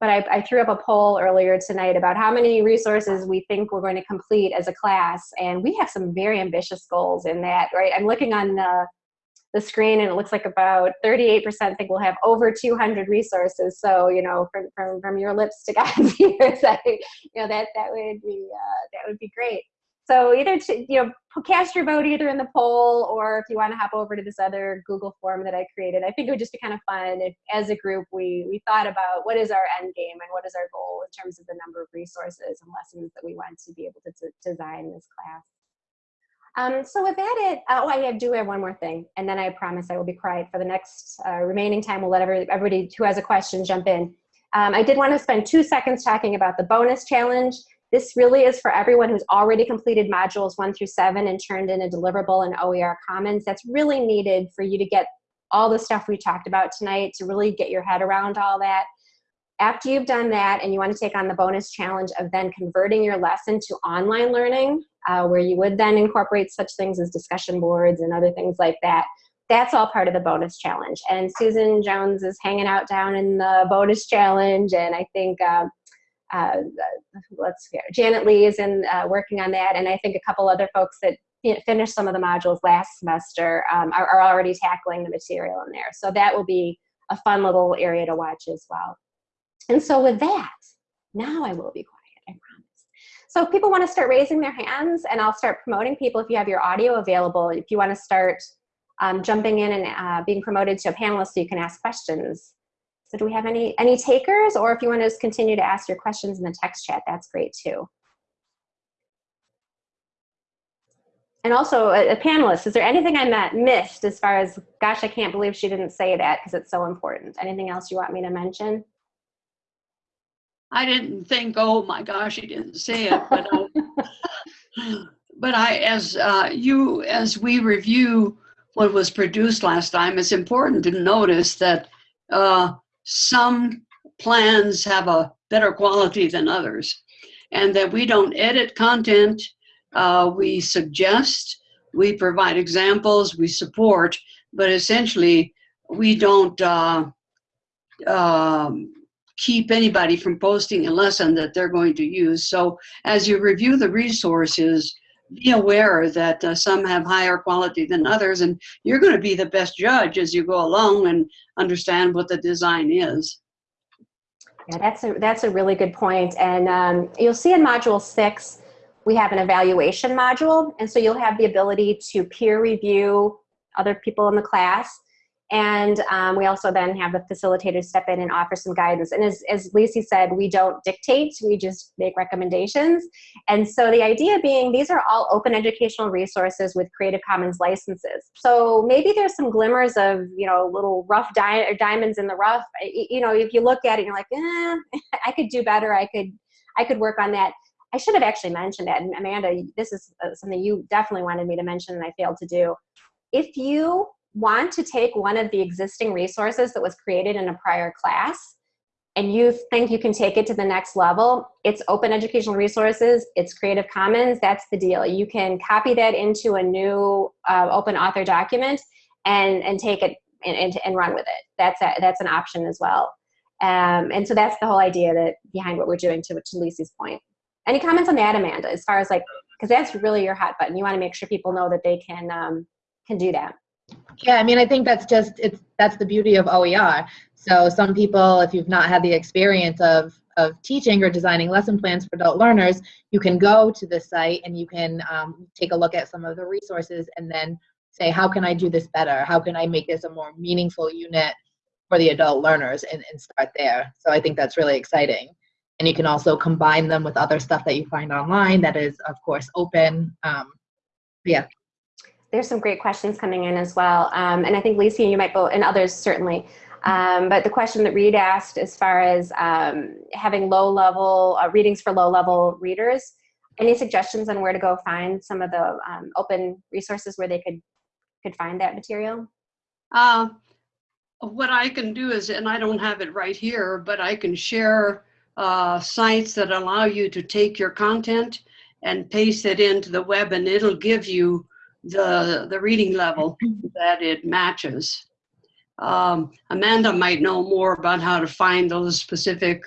Speaker 1: but I, I, threw up a poll earlier tonight about how many resources we think we're going to complete as a class, and we have some very ambitious goals in that, right? I'm looking on the, the screen, and it looks like about 38% think we'll have over 200 resources. So, you know, from, from, from your lips to God's ears, I, you know, that, that would be, uh, that would be great. So either to, you know cast your vote either in the poll or if you want to hop over to this other Google form that I created. I think it would just be kind of fun if, as a group, we we thought about what is our end game and what is our goal in terms of the number of resources and lessons that we want to be able to, design this class. Um, so with that, it oh, I do have one more thing, and then I promise I will be quiet for the next uh, remaining time. We'll let every, everybody who has a question jump in. Um, I did want to spend two seconds talking about the bonus challenge. This really is for everyone who's already completed modules one through seven and turned in a deliverable in OER Commons. That's really needed for you to get all the stuff we talked about tonight to really get your head around all that. After you've done that and you want to take on the bonus challenge of then converting your lesson to online learning, uh, where you would then incorporate such things as discussion boards and other things like that, that's all part of the bonus challenge. And Susan Jones is hanging out down in the bonus challenge, and I think um, uh, let's see, Janet Lee is in uh, working on that, and I think a couple other folks that finished some of the modules last semester um, are, are, already tackling the material in there. So that will be a fun little area to watch as well. And so with that, now I will be quiet, I promise. So if people want to start raising their hands, and I'll start promoting people if you have your audio available, if you want to start um, jumping in and uh, being promoted to a panelist so you can ask questions. So do we have any, any takers? Or if you want to just continue to ask your questions in the text chat, that's great too. And also, a, a panelist, is there anything I missed as far as, gosh, I can't believe she didn't say that because it's so important. Anything else you want me to mention?
Speaker 2: I didn't think, oh my gosh, he didn't say it, but, uh, but I, as uh, you, as we review what was produced last time, it's important to notice that uh, some plans have a better quality than others. And that we don't edit content uh, we suggest we provide examples we support but essentially we don't uh, um, keep anybody from posting a lesson that they're going to use. So as you review the resources be aware that uh, some have higher quality than others and you're going to be the best judge as you go along and understand what the design is.
Speaker 1: Yeah, that's a, that's a really good point. And um, you'll see in module six, we have an evaluation module. And so you'll have the ability to peer review other people in the class and um, we also then have the facilitators step in and offer some guidance. And as, as Lacey said, we don't dictate, we just make recommendations. And so the idea being these are all open educational resources with Creative Commons licenses. So maybe there's some glimmers of, you know, little rough di diamonds in the rough. You know, if you look at it, you're like, eh, I could do better. I could, I could work on that. I should have actually mentioned that. And Amanda, this is uh, something you definitely wanted me to mention and I failed to do. If you want to take one of the existing resources that was created in a prior class and you think you can take it to the next level, it's open educational resources, it's Creative Commons, that's the deal. You can copy that into a new uh, open author document and, and take it and, and, and run with it. That's, a, that's an option as well. Um, and so that's the whole idea that behind what we're doing to, to Lisi's point. Any comments on that, Amanda, as far as like, because that's really your hot button. You want to make sure people know that they can, um, can do that.
Speaker 4: Yeah, I mean, I think that's just it's that's the beauty of OER. So some people, if you've not had the experience of of teaching or designing lesson plans for adult learners, you can go to the site and you can um, take a look at some of the resources and then say, how can I do this better? How can I make this a more meaningful unit for the adult learners and, and start there. So I think that's really exciting. And you can also combine them with other stuff that you find online that is, of course, open. Um, yeah,
Speaker 1: There's some great questions coming in as well. Um, and I think Lisa, and you might go, and others certainly. Um, but the question that Reed asked as far as um, having low level uh, readings for low level readers, any suggestions on where to go find some of the um, open resources where they could could find that material?
Speaker 2: Uh, what I can do is, and I don't have it right here, but I can share uh, sites that allow you to take your content and paste it into the web and it'll give you the, the reading level that it matches. Um, Amanda might know more about how to find those specific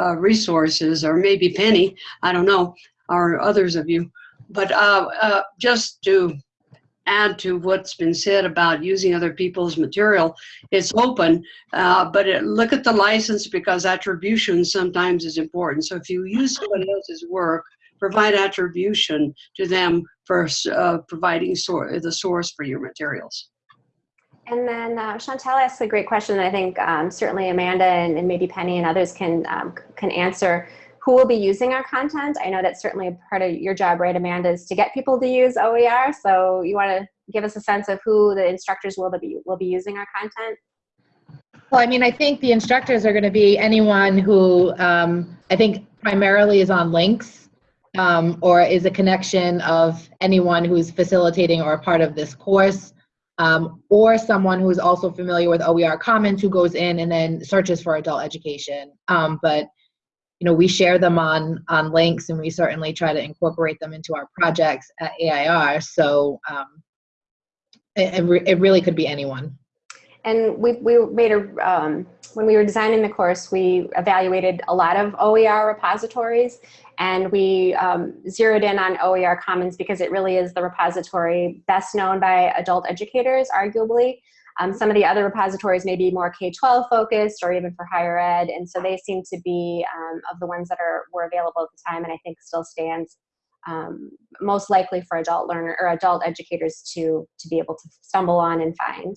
Speaker 2: uh, resources or maybe Penny, I don't know, or others of you. But uh, uh, just to add to what's been said about using other people's material. It's open, uh, but it, look at the license because attribution sometimes is important. So if you use someone else's work, provide attribution to them for uh, providing sor the source for your materials.
Speaker 1: And then uh, Chantel asked a great question that I think um, certainly Amanda and, and, maybe Penny and others can um, can answer. Who will be using our content? I know that's certainly a part of your job, right, Amanda, is to get people to use OER. So you want to give us a sense of who the instructors will be will be using our content.
Speaker 4: Well, I mean, I think the instructors are going to be anyone who um, I think primarily is on LINCS um, or is a connection of anyone who's facilitating or a part of this course um, or someone who's also familiar with OER Commons who goes in and then searches for adult education. Um, but you know, we share them on on LINCS, and we certainly try to incorporate them into our projects at AIR. So um, it, it, it really could be anyone.
Speaker 1: And we, we made a, um, when we were designing the course, we evaluated a lot of OER repositories and we um, zeroed in on OER Commons because it really is the repository best known by adult educators, arguably. Um, some of the other repositories may be more K-12 focused or even for higher ed, and so they seem to be um, of the ones that are were available at the time, and I think still stands um, most likely for adult learner or adult educators to to be able to stumble on and find.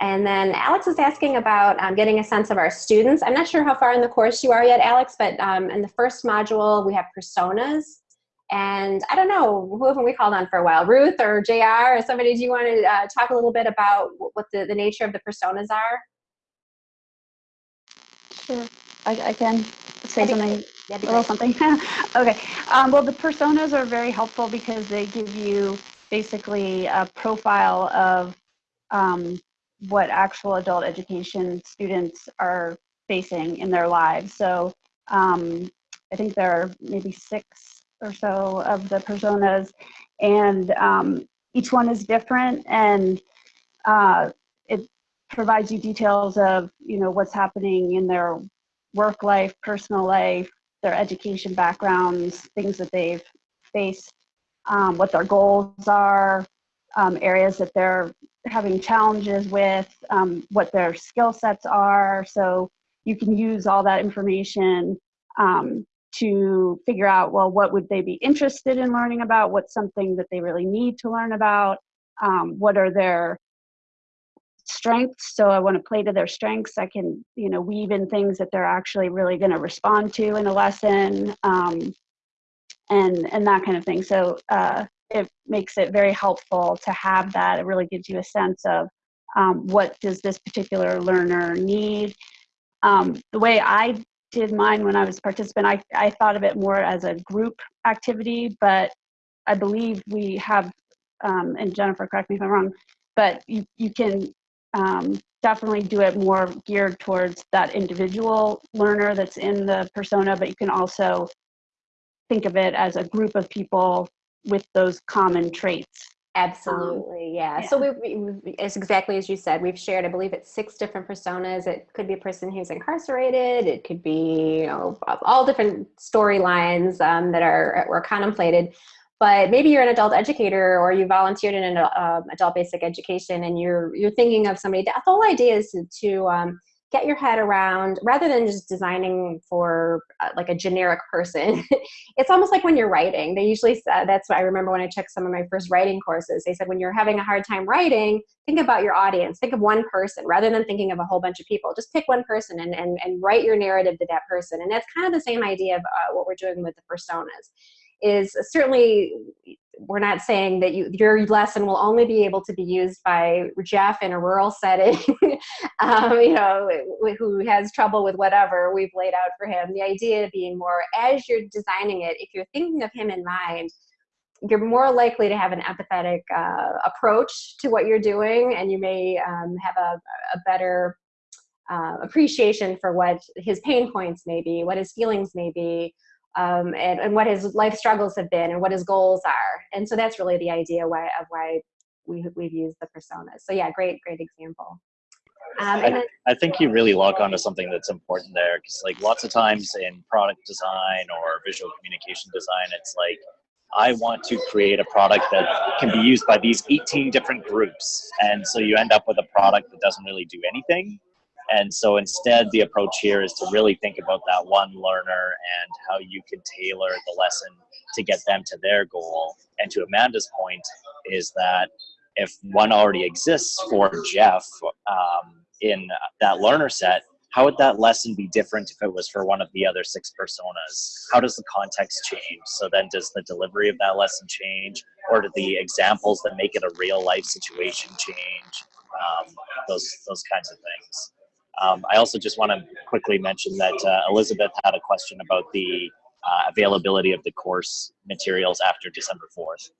Speaker 1: And then Alex is asking about um, getting a sense of our students. I'm not sure how far in the course you are yet, Alex, but um, in the first module, we have personas. And I don't know, who haven't we called on for a while? Ruth or JR or somebody, do you want to uh, talk a little bit about what the, the nature of the personas are?
Speaker 3: Sure, I, I can say something,
Speaker 1: a
Speaker 3: little something. okay, um, well the personas are very helpful because they give you basically a profile of um, what actual adult education students are facing in their lives. So um, I think there are maybe six or so of the personas and um, each one is different and uh, it provides you details of you know what's happening in their work life personal life their education backgrounds things that they've faced um, what their goals are um, areas that they're having challenges with um, what their skill sets are so you can use all that information um, to figure out, well, what would they be interested in learning about? What's something that they really need to learn about? Um, what are their strengths? So I want to play to their strengths. I can, you know, weave in things that they're actually really going to respond to in a lesson um, and, and that kind of thing. So uh, it makes it very helpful to have that. It really gives you a sense of um, what does this particular learner need. Um, the way I did mine when I was participant, I, I thought of it more as a group activity, but I believe we have, um, and Jennifer, correct me if I'm wrong, but you, you can um, definitely do it more geared towards that individual learner that's in the persona, but you can also think of it as a group of people with those common traits.
Speaker 1: Absolutely, yeah. So we, we, we- it's exactly as you said. We've shared, I believe, it's six different personas. It could be a person who's incarcerated. It could be you know, all different storylines um, that are were contemplated. But maybe you're an adult educator or you volunteered in an uh, adult basic education, and you're you're thinking of somebody. The whole idea is to, to um, get your head around rather than just designing for uh, like a generic person it's almost like when you're writing. They usually say that's what i remember when i took some of my first writing courses. They said when you're having a hard time writing think about your audience. Think of one person rather than thinking of a whole bunch of people. Just pick one person and, and, and write your narrative to that person. And that's kind of the same idea of uh, what we're doing with the personas is certainly we're not saying that you, your lesson will only be able to be used by Jeff in a rural setting, um, you know, who has trouble with whatever we've laid out for him. The idea being more as you're designing it, if you're thinking of him in mind, you're more likely to have an empathetic uh, approach to what you're doing, and you may um, have a, a better uh, appreciation for what his pain points may be, what his feelings may be, um, and, and what his life struggles have been and what his goals are. And so that's really the idea why, of why we, we've used the personas. So yeah, great, great example. Um, then,
Speaker 5: I think you really lock onto something that's important there because, like, lots of times in product design or visual communication design, it's like, I want to create a product that can be used by these 18 different groups. And so you end up with a product that doesn't really do anything. And so instead, the approach here is to really think about that one learner and how you can tailor the lesson to get them to their goal. And to Amanda's point, is that if one already exists for Jeff um, in that learner set, how would that lesson be different if it was for one of the other six personas? How does the context change? So then does the delivery of that lesson change? Or do the examples that make it a real life situation change? Um, those, those kinds of things. Um, I also just want to quickly mention that uh, Elizabeth had a question about the uh, availability of the course materials after December 4th.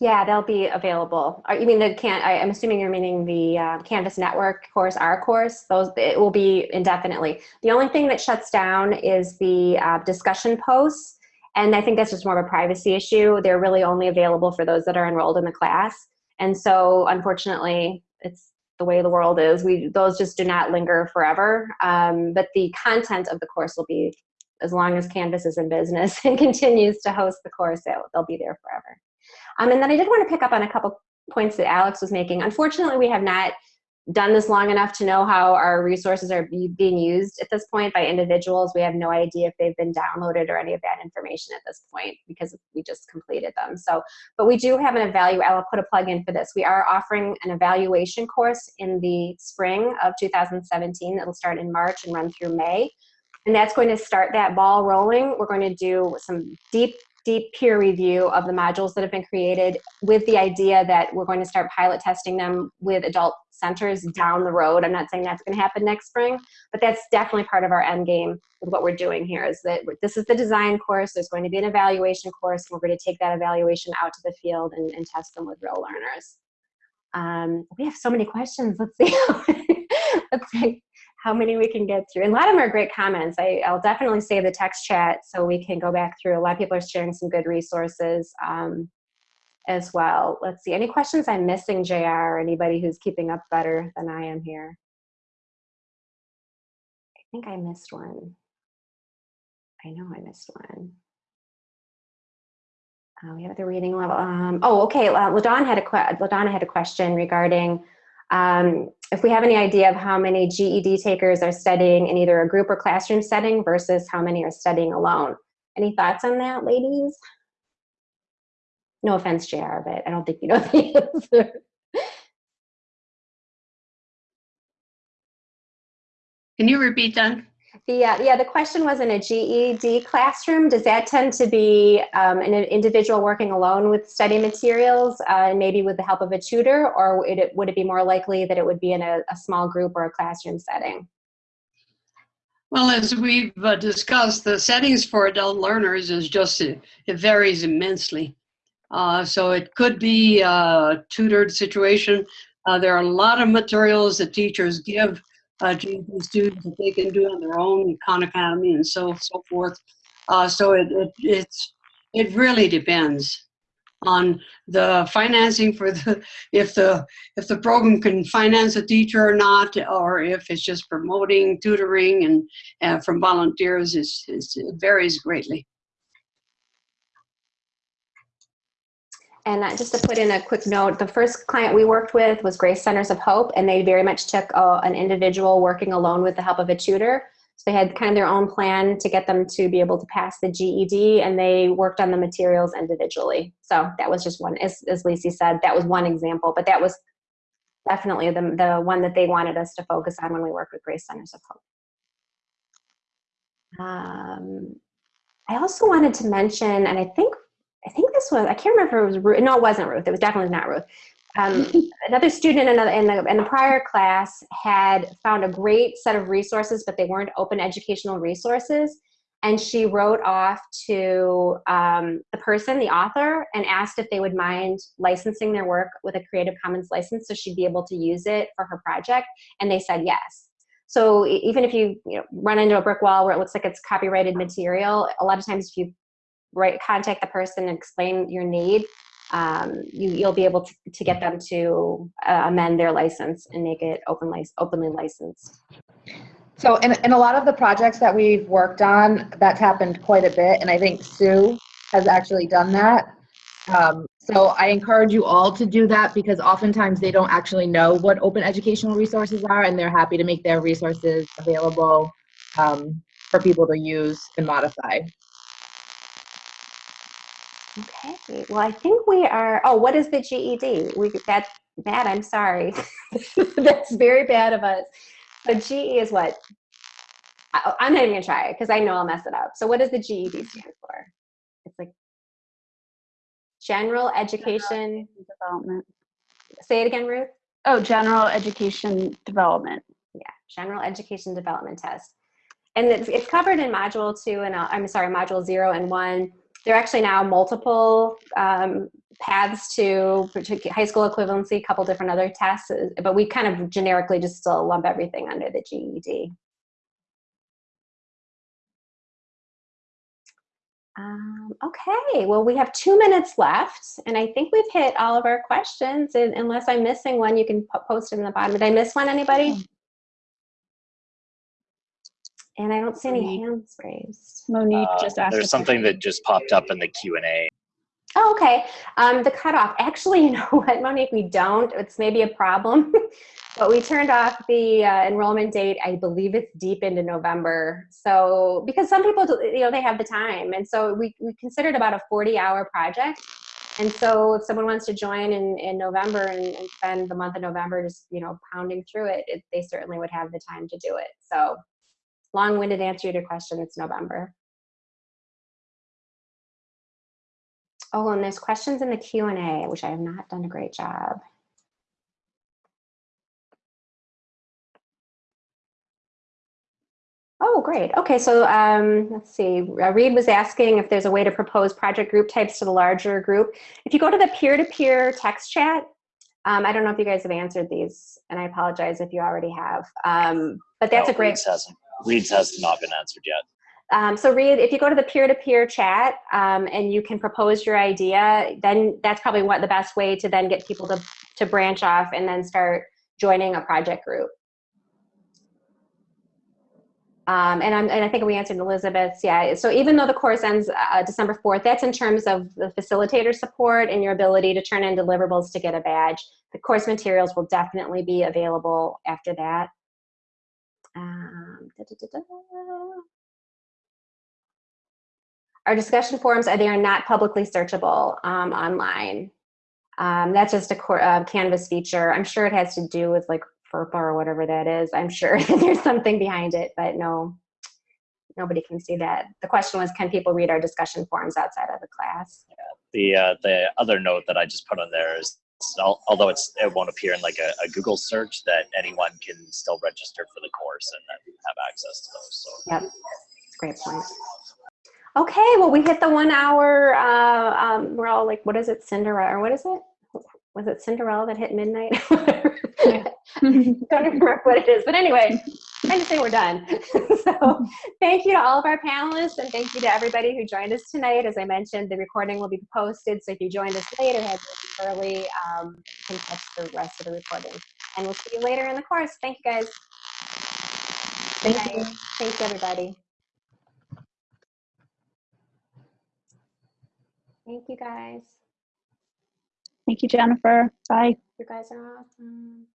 Speaker 1: yeah, they'll be available. Or you mean the can? I, I'm assuming you're meaning the uh, Canvas Network course, our course. Those it will be indefinitely. The only thing that shuts down is the uh, discussion posts, and I think that's just more of a privacy issue. They're really only available for those that are enrolled in the class, and so unfortunately, it's the way the world is. We those just do not linger forever. Um, but the content of the course will be as long as Canvas is in business and continues to host the course. They'll, they'll be there forever. Um, and then I did want to pick up on a couple points that Alex was making. Unfortunately, we have not done this long enough to know how our resources are be, being used at this point by individuals. We have no idea if they've been downloaded or any of that information at this point because we just completed them. So, but we do have an evaluate. I'll put a plug in for this. We are offering an evaluation course in the spring of 2017. It'll start in March and run through May. And that's going to start that ball rolling. We're going to do some deep deep peer review of the modules that have been created with the idea that we're going to start pilot testing them with adult centers down the road. I'm not saying that's going to happen next spring, but that's definitely part of our end game with what we're doing here is that this is the design course. There's going to be an evaluation course. And we're going to take that evaluation out to the field and, and test them with real learners. Um, we have so many questions. Let's see. Let's see how many we can get through. And a lot of them are great comments. I, will definitely save the text chat so we can go back through. A lot of people are sharing some good resources um, as well. Let's see, any questions I'm missing, JR, or anybody who's keeping up better than I am here? I think I missed one. I know I missed one. Uh, we have the reading level. Um, oh, okay. Uh, Ladon had a Ladonna had a question regarding um, if we have any idea of how many GED takers are studying in either a group or classroom setting versus how many are studying alone. Any thoughts on that, ladies? No offense, JR, but I don't think you know the answer.
Speaker 2: Can you repeat that?
Speaker 1: The, uh, yeah, the question was in a GED classroom, does that tend to be um, an individual working alone with study materials uh, and maybe with the help of a tutor or would it, would it be more likely that it would be in a, a small group or a classroom setting?
Speaker 2: Well, as we've uh, discussed, the settings for adult learners is just, it, it varies immensely. Uh, so it could be a tutored situation. Uh, there are a lot of materials that teachers give uh, GED students that they can do on their own, Khan Academy and so so forth. Uh, so it, it it's it really depends on the financing for the if the if the program can finance a teacher or not, or if it's just promoting tutoring and from volunteers. Is it varies greatly.
Speaker 1: And uh, just to put in a quick note, the first client we worked with was Grace Centers of Hope, and they very much took uh, an individual working alone with the help of a tutor. So they had kind of their own plan to get them to be able to pass the GED, and they worked on the materials individually. So that was just one, as, as Lacey said, that was one example, but that was definitely the, the one that they wanted us to focus on when we worked with Grace Centers of Hope. Um, I also wanted to mention, and I think I think this was, I can't remember if it was Ruth. No, it wasn't Ruth. It was definitely not Ruth. Um, another student in, another, in, the, in the prior class had found a great set of resources, but they weren't open educational resources. And she wrote off to um, the person, the author, and asked if they would mind licensing their work with a Creative Commons license so she'd be able to use it for her project. And they said yes. So even if you, you know, run into a brick wall where it looks like it's copyrighted material, a lot of times if you right contact the person and explain your need um, you, you'll be able to, to get them to uh, amend their license and make it open openly licensed.
Speaker 4: So in, in a lot of the projects that we've worked on, that's happened quite a bit, and I think Sue has actually done that. Um, so I encourage you all to do that because oftentimes they don't actually know what open educational resources are, and they're happy to make their resources available um, for people to use and modify.
Speaker 1: Okay, well, I think we are, oh, what is the GED? We, that, Matt, I'm sorry. That's very bad of us. But GE is what? I, I'm not even gonna try it because I know I'll mess it up. So what does the GED stand for? It's like General Education
Speaker 3: Development.
Speaker 1: Say it again, Ruth.
Speaker 3: Oh, General Education Development.
Speaker 1: Yeah, General Education Development Test. And it's, it's covered in Module 2 and, uh, I'm sorry, Module 0 and 1 there are actually now multiple um, paths to high school equivalency, a couple different other tests, uh, but we kind of generically just still lump everything under the GED. Um, okay, well, we have two minutes left, and I think we've hit all of our questions. And unless I'm missing one, you can post it in the bottom. Did I miss one, anybody? And I don't see any hands raised.
Speaker 3: Monique
Speaker 5: Uh,
Speaker 3: just asked.
Speaker 5: There's something that just popped up in the Q and A.
Speaker 1: Oh, okay. Um, the cutoff. Actually, you know what, Monique, we don't. It's maybe a problem, but we turned off the uh, enrollment date. I believe it's deep into November. So because some people, you know, they have the time, and so we we considered about a 40-hour project. And so if someone wants to join in, in November and, and spend the month of November just, you know, pounding through it, it, they certainly would have the time to do it. So long-winded answer to your question, it's November. Oh, and there's questions in the Q&A, which I have not done a great job. Oh, great. Okay, so um, let's see. Uh, Reed was asking if there's a way to propose project group types to the larger group. If you go to the peer-to-peer -peer text chat, um, I don't know if you guys have answered these, and I apologize if you already have. Um, but that's
Speaker 5: No,
Speaker 1: a great.
Speaker 5: Reed's has not been answered yet.
Speaker 1: Um, so Reed, if you go to the peer-to-peer chat um, and you can propose your idea, then that's probably what the best way to then get people to, to branch off and then start joining a project group. Um, and, I'm, and I think we answered Elizabeth's, yeah. So even though the course ends uh, December 4th, that's in terms of the facilitator support and your ability to turn in deliverables to get a badge. The course materials will definitely be available after that. Um, da, da, Our discussion forums are they are not publicly searchable um, online. Um, that's just a uh, Canvas feature. I'm sure it has to do with like FERPA or whatever that is. I'm sure there's something behind it, but no, nobody can see that. The question was, can people read our discussion forums outside of the class? Yeah.
Speaker 5: The uh, the other note that I just put on there is although it's it won't appear in like a, a Google search, that anyone can still register for the course and then have access to those. So
Speaker 1: Yep, great point. Okay, well, we hit the one hour, uh, um, we're all like, what is it, Cinderella, or what is it? Was it Cinderella that hit midnight? Don't remember what it is, but anyway, to say we're done. so thank you to all of our panelists and thank you to everybody who joined us tonight. As I mentioned, the recording will be posted, so if you joined us late or had to leave early, um, you can catch the rest of the recording. And we'll see you later in the course. Thank you, guys. Good
Speaker 3: Thank you.
Speaker 1: night. Thanks, everybody. Thank you, guys.
Speaker 3: Thank you, Jennifer. Bye.
Speaker 1: You guys are awesome.